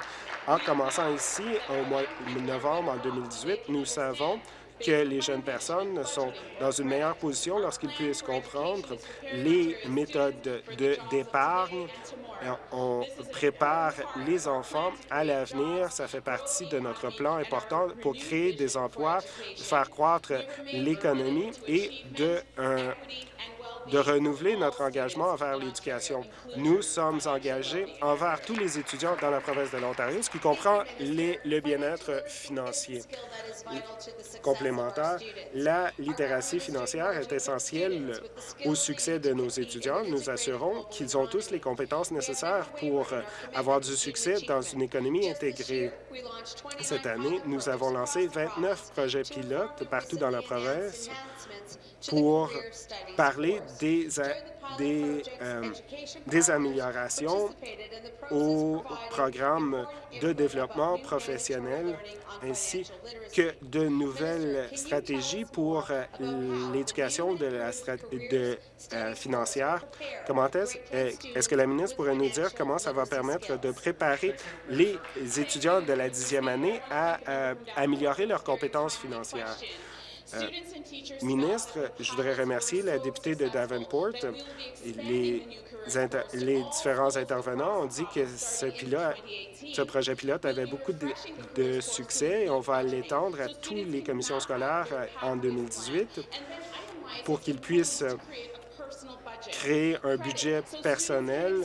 En commençant ici, au mois de novembre en 2018, nous savons que les jeunes personnes sont dans une meilleure position lorsqu'ils puissent comprendre les méthodes d'épargne. On prépare les enfants à l'avenir. Ça fait partie de notre plan important pour créer des emplois, faire croître l'économie et de de renouveler notre engagement envers l'éducation. Nous sommes engagés envers tous les étudiants dans la province de l'Ontario, ce qui comprend le bien-être financier. Complémentaire, la littératie financière est essentielle au succès de nos étudiants. Nous assurons qu'ils ont tous les compétences nécessaires pour avoir du succès dans une économie intégrée. Cette année, nous avons lancé 29 projets pilotes partout dans la province pour parler des, des, euh, des améliorations au programme de développement professionnel ainsi que de nouvelles stratégies pour euh, l'éducation de la euh, financière. Comment est-ce est que la ministre pourrait nous dire comment ça va permettre de préparer les étudiants de la dixième année à améliorer leurs compétences financières? Ministre, je voudrais remercier la députée de Davenport. Les, les différents intervenants ont dit que ce, pilote, ce projet pilote avait beaucoup de, succès et on va l'étendre à toutes les commissions scolaires euh, en 2018 pour qu'ils puissent créer un budget personnel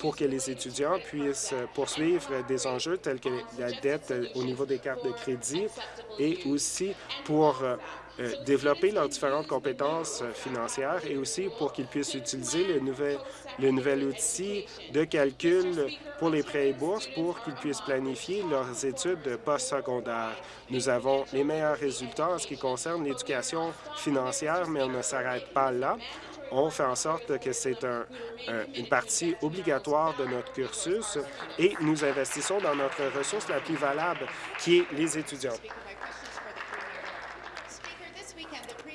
pour que les étudiants puissent poursuivre des enjeux tels que la dette au niveau des cartes de crédit et aussi pour euh, développer leurs différentes compétences financières et aussi pour qu'ils puissent utiliser le nouvel, le nouvel outil de calcul pour les prêts et bourses pour qu'ils puissent planifier leurs études postsecondaires. Nous avons les meilleurs résultats en ce qui concerne l'éducation financière, mais on ne s'arrête pas là on fait en sorte que c'est une partie obligatoire de notre cursus et nous investissons dans notre ressource la plus valable, qui est les étudiants.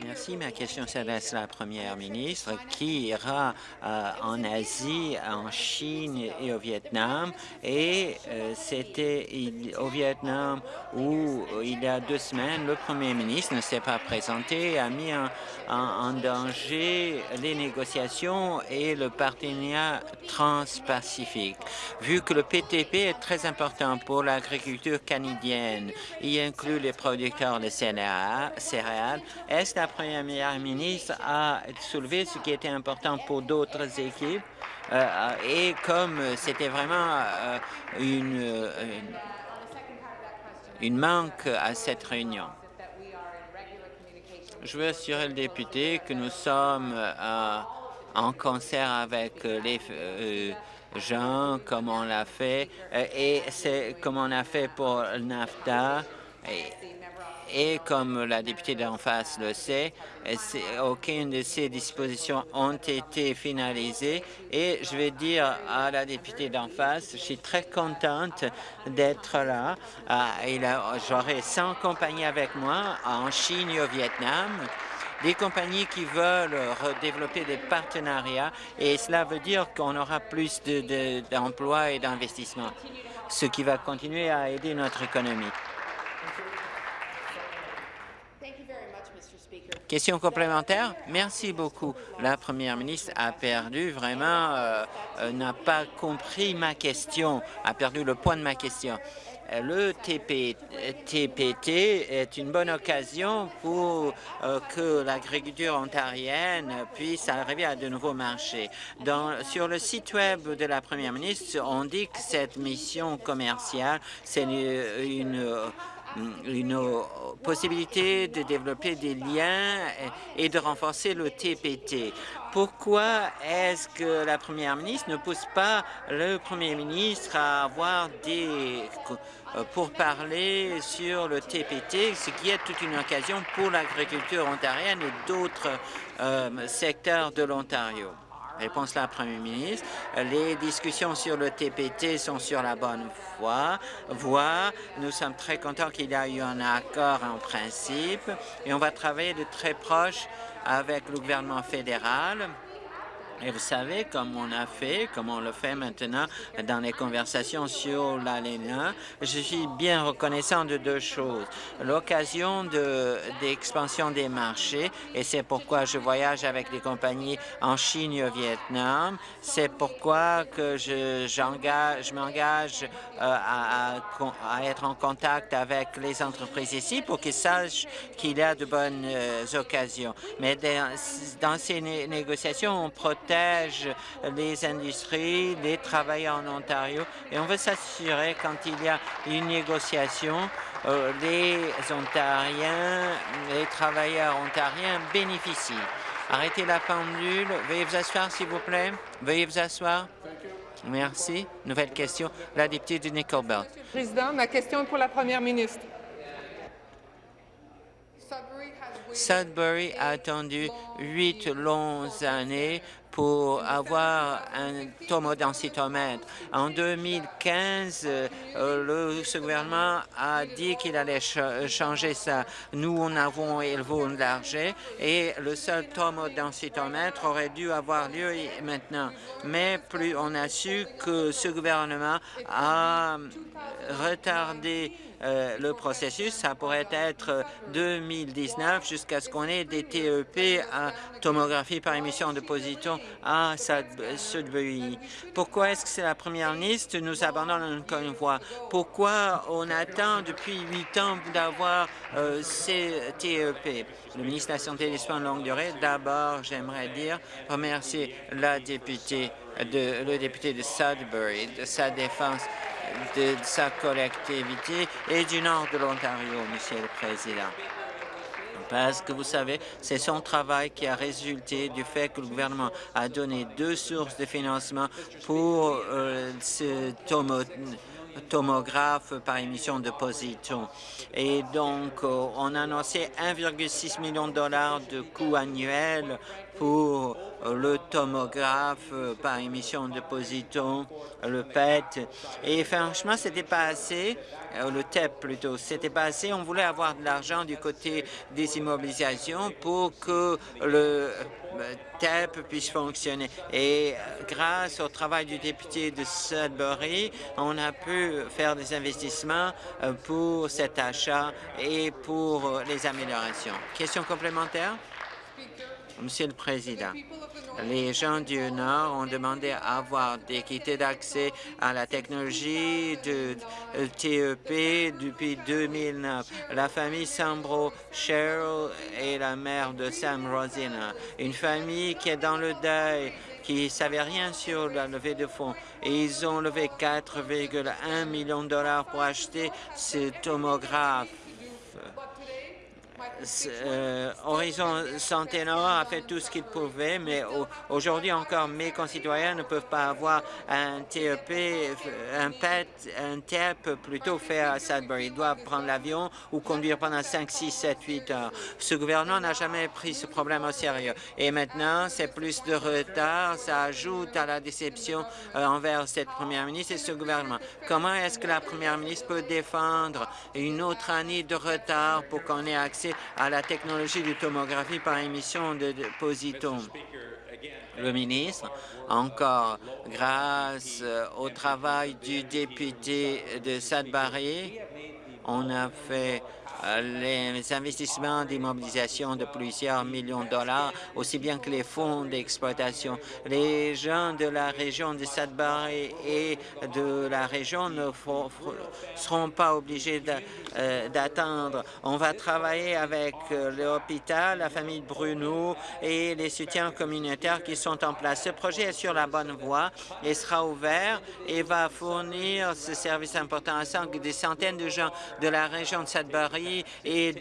Merci. Ma question s'adresse à la première ministre qui ira euh, en Asie, en Chine et au Vietnam? Et euh, c'était au Vietnam où, il y a deux semaines, le premier ministre ne s'est pas présenté, a mis en, danger les négociations et le partenariat transpacifique. Vu que le PTP est très important pour l'agriculture canadienne, il inclut les producteurs de céréales, est-ce Première ministre a soulevé ce qui était important pour d'autres équipes euh, et comme c'était vraiment euh, une, une, manque à cette réunion. Je veux assurer le député que nous sommes euh, en concert avec les gens, comme on l'a fait, et c'est comme on a fait pour NAFTA. Et, et comme la députée d'en face le sait, aucune de ces dispositions ont été finalisées et je vais dire à la députée d'en face, je suis très contente d'être là. Ah, j'aurai 100 compagnies avec moi en Chine et au Vietnam des compagnies qui veulent développer des partenariats et cela veut dire qu'on aura plus d'emplois et d'investissements, ce qui va continuer à aider notre économie. Question complémentaire? Merci beaucoup. La première ministre a perdu, vraiment, euh, euh, n'a pas compris ma question, a perdu le point de ma question. Euh, le TP, TPT est une bonne occasion pour que l'agriculture ontarienne puisse arriver à de nouveaux marchés. Sur le site web de la première ministre, on dit que cette mission commerciale, c'est une possibilité de développer des liens et de renforcer le TPT. Pourquoi est-ce que la première ministre ne pousse pas le premier ministre à avoir des pour parler sur le TPT, ce qui est toute une occasion pour l'agriculture ontarienne et d'autres euh, secteurs de l'Ontario? Réponse la Premier ministre. Les discussions sur le TPT sont sur la bonne voie. voie. Nous sommes très contents qu'il y ait eu un accord en principe et on va travailler de très proche avec le gouvernement fédéral et vous savez, comme on a fait, comme on le fait maintenant dans les conversations sur l'ALENA, je suis bien reconnaissant de deux choses. L'occasion d'expansion des marchés, et c'est pourquoi je voyage avec des compagnies en Chine et au Vietnam. C'est pourquoi que je, je m'engage euh, à, à, être en contact avec les entreprises ici pour qu'ils sachent qu'il y a de bonnes euh, occasions. Mais dans ces négociations, on protège les industries, les travailleurs en Ontario et on veut s'assurer quand il y a une négociation, euh, les Ontariens, les travailleurs ontariens bénéficient. Arrêtez la pendule. Veuillez vous asseoir, s'il vous plaît. Veuillez vous asseoir. Merci. Nouvelle question. La députée de Nickelbelt. Président, ma question est pour la première ministre. Sudbury a attendu huit longues années pour avoir un tomodensitomètre. En 2015, euh, le, ce gouvernement a dit qu'il allait changer ça. Nous, on avons élevé l'argent et le seul tomodensitomètre aurait dû avoir lieu maintenant. Mais plus on a su que ce gouvernement a retardé euh, le processus. Ça pourrait être 2019 jusqu'à ce qu'on ait des TEP à tomographie par émission de positons à Sudbury. Pourquoi est-ce que c'est la première ministre nous abandonne encore une fois? Pourquoi on attend depuis huit ans d'avoir euh, ces TEP? Le ministre de la Santé et des Soins de longue durée, d'abord, j'aimerais dire, remercier le député de Sudbury de sa défense de sa collectivité et du nord de l'Ontario, Monsieur le Président. Parce que vous savez, c'est son travail qui a résulté du fait que le gouvernement a donné deux sources de financement pour euh, ce tomographe par émission de positons. Et donc, euh, on a annoncé 1,6 million de dollars de coûts annuels pour le tomographe euh, par émission de positons, le PET. Et franchement, c'était pas assez, euh, le TEP plutôt, c'était pas assez. On voulait avoir de l'argent du côté des immobilisations pour que le euh, TEP puisse fonctionner. Et grâce au travail du député de Sudbury, on a pu faire des investissements pour cet achat et pour les améliorations. Question complémentaire? Monsieur le Président, les gens du Nord ont demandé à avoir d'équité d'accès à la technologie de TEP depuis 2009. La famille Sambro Cheryl est la mère de Sam Rosina, une famille qui est dans le deuil qui ne savait rien sur la levée de fonds. Et ils ont levé 4,1 millions de dollars pour acheter ce tomographe euh, Horizon Santé Nord a fait tout ce qu'il pouvait, mais aujourd'hui encore, mes concitoyens ne peuvent pas avoir un TEP, un PET, un TEP plutôt fait à Sudbury. Ils doivent prendre l'avion ou conduire pendant 5, 6, 7, 8 heures. Ce gouvernement n'a jamais pris ce problème au sérieux. Et maintenant, c'est plus de retard. Ça ajoute à la déception euh, envers cette première ministre et ce gouvernement. Comment est-ce que la première ministre peut défendre une autre année de retard pour qu'on ait accès à la technologie de tomographie par émission de, positons. Le ministre, encore grâce euh, au travail du député de Sudbury, on a fait les investissements d'immobilisation de plusieurs millions de dollars, aussi bien que les fonds d'exploitation. Les gens de la région de Sudbury et de la région ne seront pas obligés d'attendre. On va travailler avec l'hôpital, la famille Bruno et les soutiens communautaires qui sont en place. Ce projet est sur la bonne voie et sera ouvert et va fournir ce service important à des centaines de gens de la région de Sudbury et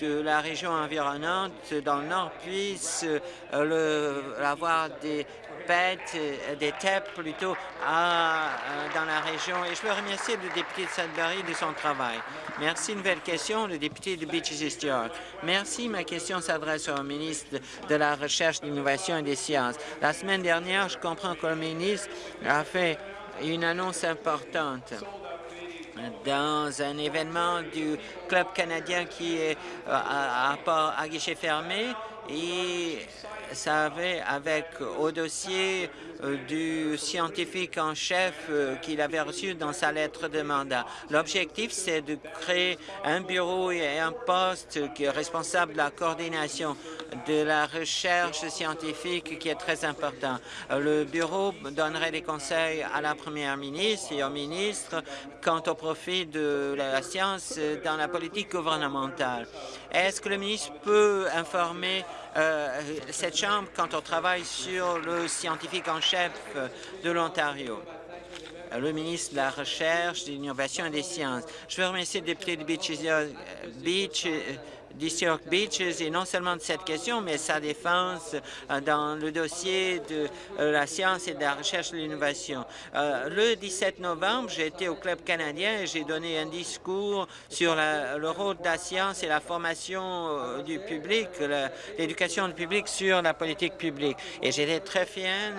de la région environnante dans le Nord puissent euh, avoir des pets, euh, des TEP plutôt, euh, dans la région. Et je veux remercier le député de Sudbury de son travail. Merci. Nouvelle question, le député de Beaches East York. Merci. Ma question s'adresse au ministre de la Recherche, de l'Innovation et des Sciences. La semaine dernière, je comprends que le ministre a fait une annonce importante dans un événement du Club canadien qui est euh, à, à, à guichet fermé. Et ça avait avec au dossier du scientifique en chef euh, qu'il avait reçu dans sa lettre de mandat. L'objectif, c'est de créer un bureau et un poste qui est responsable de la coordination de la recherche scientifique qui est très important. Euh, le bureau donnerait des conseils à la première ministre et au ministre quant au profit de la science dans la politique gouvernementale. Est-ce que le ministre peut informer cette Chambre quand on travaille sur le scientifique en chef? De l'Ontario le ministre de la Recherche, de l'Innovation et des Sciences. Je veux remercier le député de Beach, Beach York Beaches et non seulement de cette question, mais sa défense euh, dans le dossier de euh, la science et de la recherche de l'innovation. Euh, le 17 novembre, j'ai été au Club canadien et j'ai donné un discours sur le rôle de la science et la formation du public, l'éducation du public sur la politique publique. Et j'étais très fier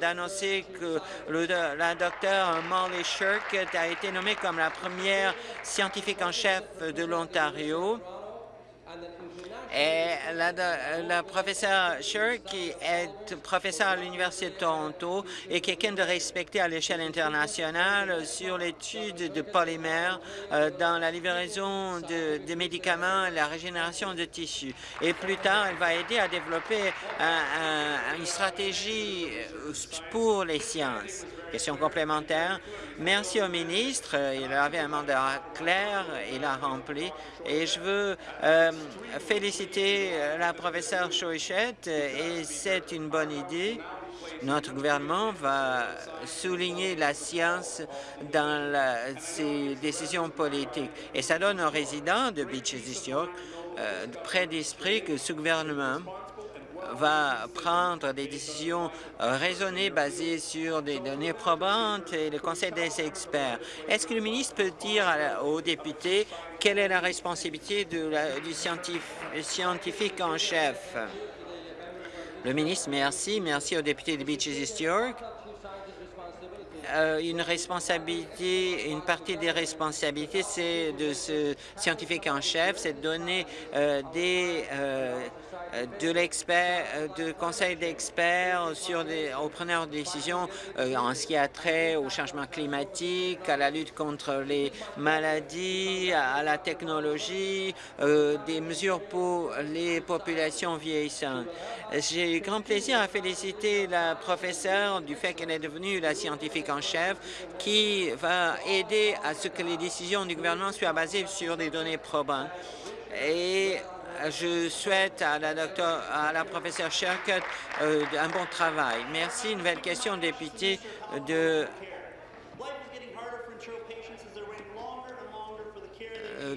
d'annoncer que le, la docteure Molly Shirk a été nommée comme la première scientifique en chef de l'Ontario et la, la professeure Sher, qui est professeur à l'Université de Toronto, est quelqu'un de respecté à l'échelle internationale sur l'étude de polymères euh, dans la livraison de, médicaments et la régénération de tissus. Et plus tard, elle va aider à développer une stratégie euh, pour les sciences. Question complémentaire. Merci au ministre. Il avait un mandat clair, il a rempli. Et je veux euh, féliciter euh, la professeure Chouichette et c'est une bonne idée. Notre gouvernement va souligner la science dans ses décisions politiques. Et ça donne aux résidents de Beaches East York euh, près d'esprit que ce gouvernement va prendre des décisions raisonnées basées sur des données probantes et le conseil des experts. Est-ce que le ministre peut dire aux députés quelle est la responsabilité du scientifique en chef? Le ministre, merci. Merci aux députés de Beaches East York. Euh, une responsabilité, une partie des responsabilités, c'est de ce scientifique en chef, c'est de donner euh, des euh, de l'expert, euh, de conseils d'experts sur des, aux preneurs de décisions euh, en ce qui a trait au changement climatique, à la lutte contre les maladies, à, la technologie, des mesures pour les populations vieillissantes. J'ai eu grand plaisir à féliciter la professeure du fait qu'elle est devenue la scientifique en chef qui va aider à ce que les décisions du gouvernement soient basées sur des données probantes. Et je souhaite à la, docteur, à la professeure Sherkett euh, un bon travail. Merci. Nouvelle question, député de euh,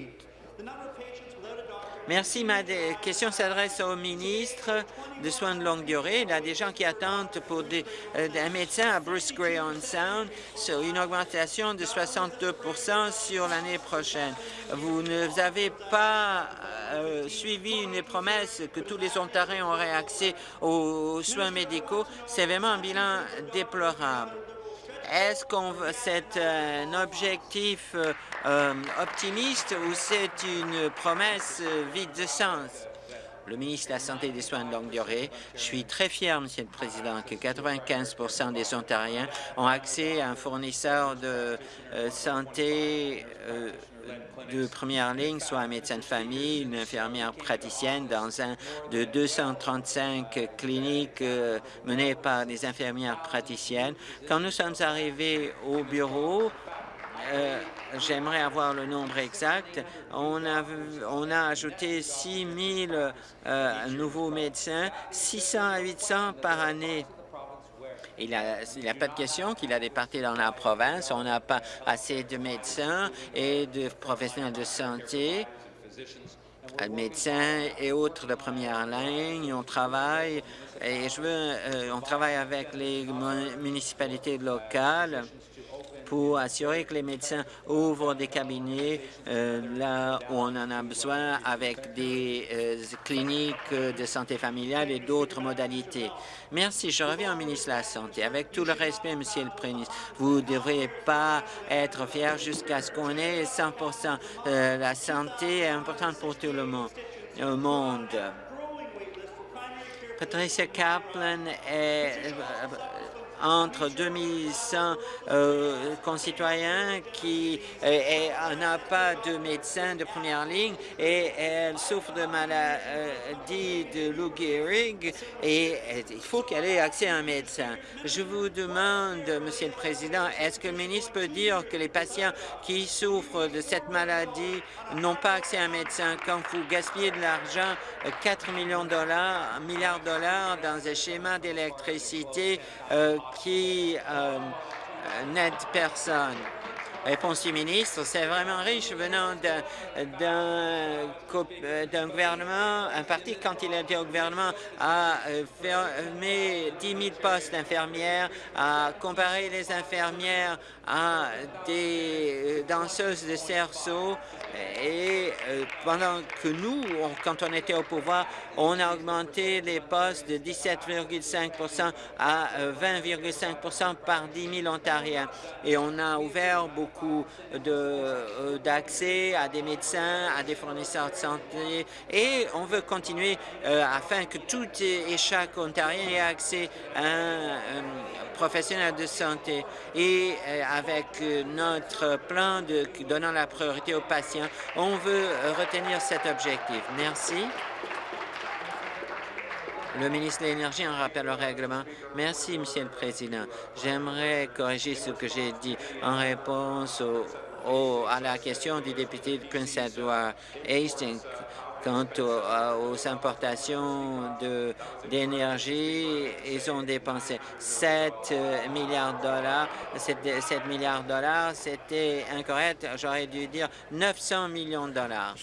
Merci. Ma question s'adresse au ministre de soins de longue durée. Il y a des gens qui attendent pour euh, un médecin à Bruce Gray on Sound sur une augmentation de 62% sur l'année prochaine. Vous ne avez pas euh, suivi une promesse que tous les Ontariens auraient accès aux soins médicaux. C'est vraiment un bilan déplorable. Est-ce qu'on c'est un objectif euh, euh, optimiste ou c'est une promesse euh, vide de sens? le ministre de la Santé et des Soins de longue durée. Je suis très fier, Monsieur le Président, que 95% des Ontariens ont accès à un fournisseur de santé de première ligne, soit un médecin de famille, une infirmière praticienne dans un de 235 cliniques euh, menées par des infirmières praticiennes. Quand nous sommes arrivés au bureau, euh, J'aimerais avoir le nombre exact. On a, on a ajouté 6 000 euh, nouveaux médecins, 600 à 800 par année. Il n'y a, pas de question qu'il a des dans la province. On n'a pas assez de médecins et de professionnels de santé euh, médecins et autres de première ligne. On travaille et je veux, euh, on travaille avec les municipalités locales pour assurer que les médecins ouvrent des cabinets euh, là où on en a besoin avec des euh, cliniques de santé familiale et d'autres modalités. Merci. Je reviens au ministre de la Santé. Avec tout le respect, Monsieur le Premier ministre, vous ne devriez pas être fier jusqu'à ce qu'on ait 100% euh, La santé est importante pour tout le monde. Le monde. Patricia Kaplan est entre 2100 euh, concitoyens qui euh, n'a pas de médecin de première ligne et elle souffre de maladie de Lou Gehrig et il faut qu'elle ait accès à un médecin. Je vous demande, Monsieur le Président, est-ce que le ministre peut dire que les patients qui souffrent de cette maladie n'ont pas accès à un médecin? Quand vous gaspillez de l'argent, 4 millions de dollars, milliards de dollars dans un schéma d'électricité euh, qui euh, n'aide personne. Réponse du ministre, c'est vraiment riche venant d'un gouvernement, un parti, quand il était au gouvernement, a euh, fermé 10 000 postes d'infirmières, a comparé les infirmières à des danseuses de cerceau, et euh, pendant que nous, quand on était au pouvoir, on a augmenté les postes de 17,5% à 20,5% euh, par 10 000 Ontariens. Et on a ouvert beaucoup euh, d'accès à des médecins, à des fournisseurs de santé. Et on veut continuer afin que tout et chaque Ontarien ait accès à un, professionnel de santé. Et avec notre plan de donnant la priorité aux patients, on veut retenir cet objectif. Merci. Le ministre de l'Énergie en rappel au règlement. Merci, Monsieur le Président. J'aimerais corriger ce que j'ai dit en réponse à la question du député de Prince Edward Hastings Quant aux, importations d'énergie, ils ont dépensé 7 euh, milliards de dollars. 7, 7 milliards de dollars, c'était incorrect. J'aurais dû dire 900 millions de dollars.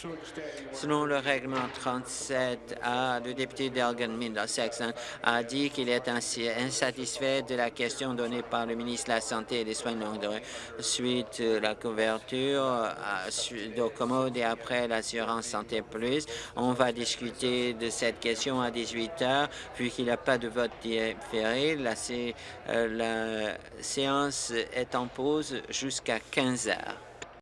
Selon le règlement 37A, le député d'Elgin Middlesex a dit qu'il est insatisfait de la question donnée par le ministre de la Santé et des Soins de longue durée suite à la couverture d'Ocomode et après l'assurance Santé Plus. On va discuter de cette question à 18 heures, puisqu'il n'y a pas de vote différé. La, euh, la séance est en pause jusqu'à 15 heures.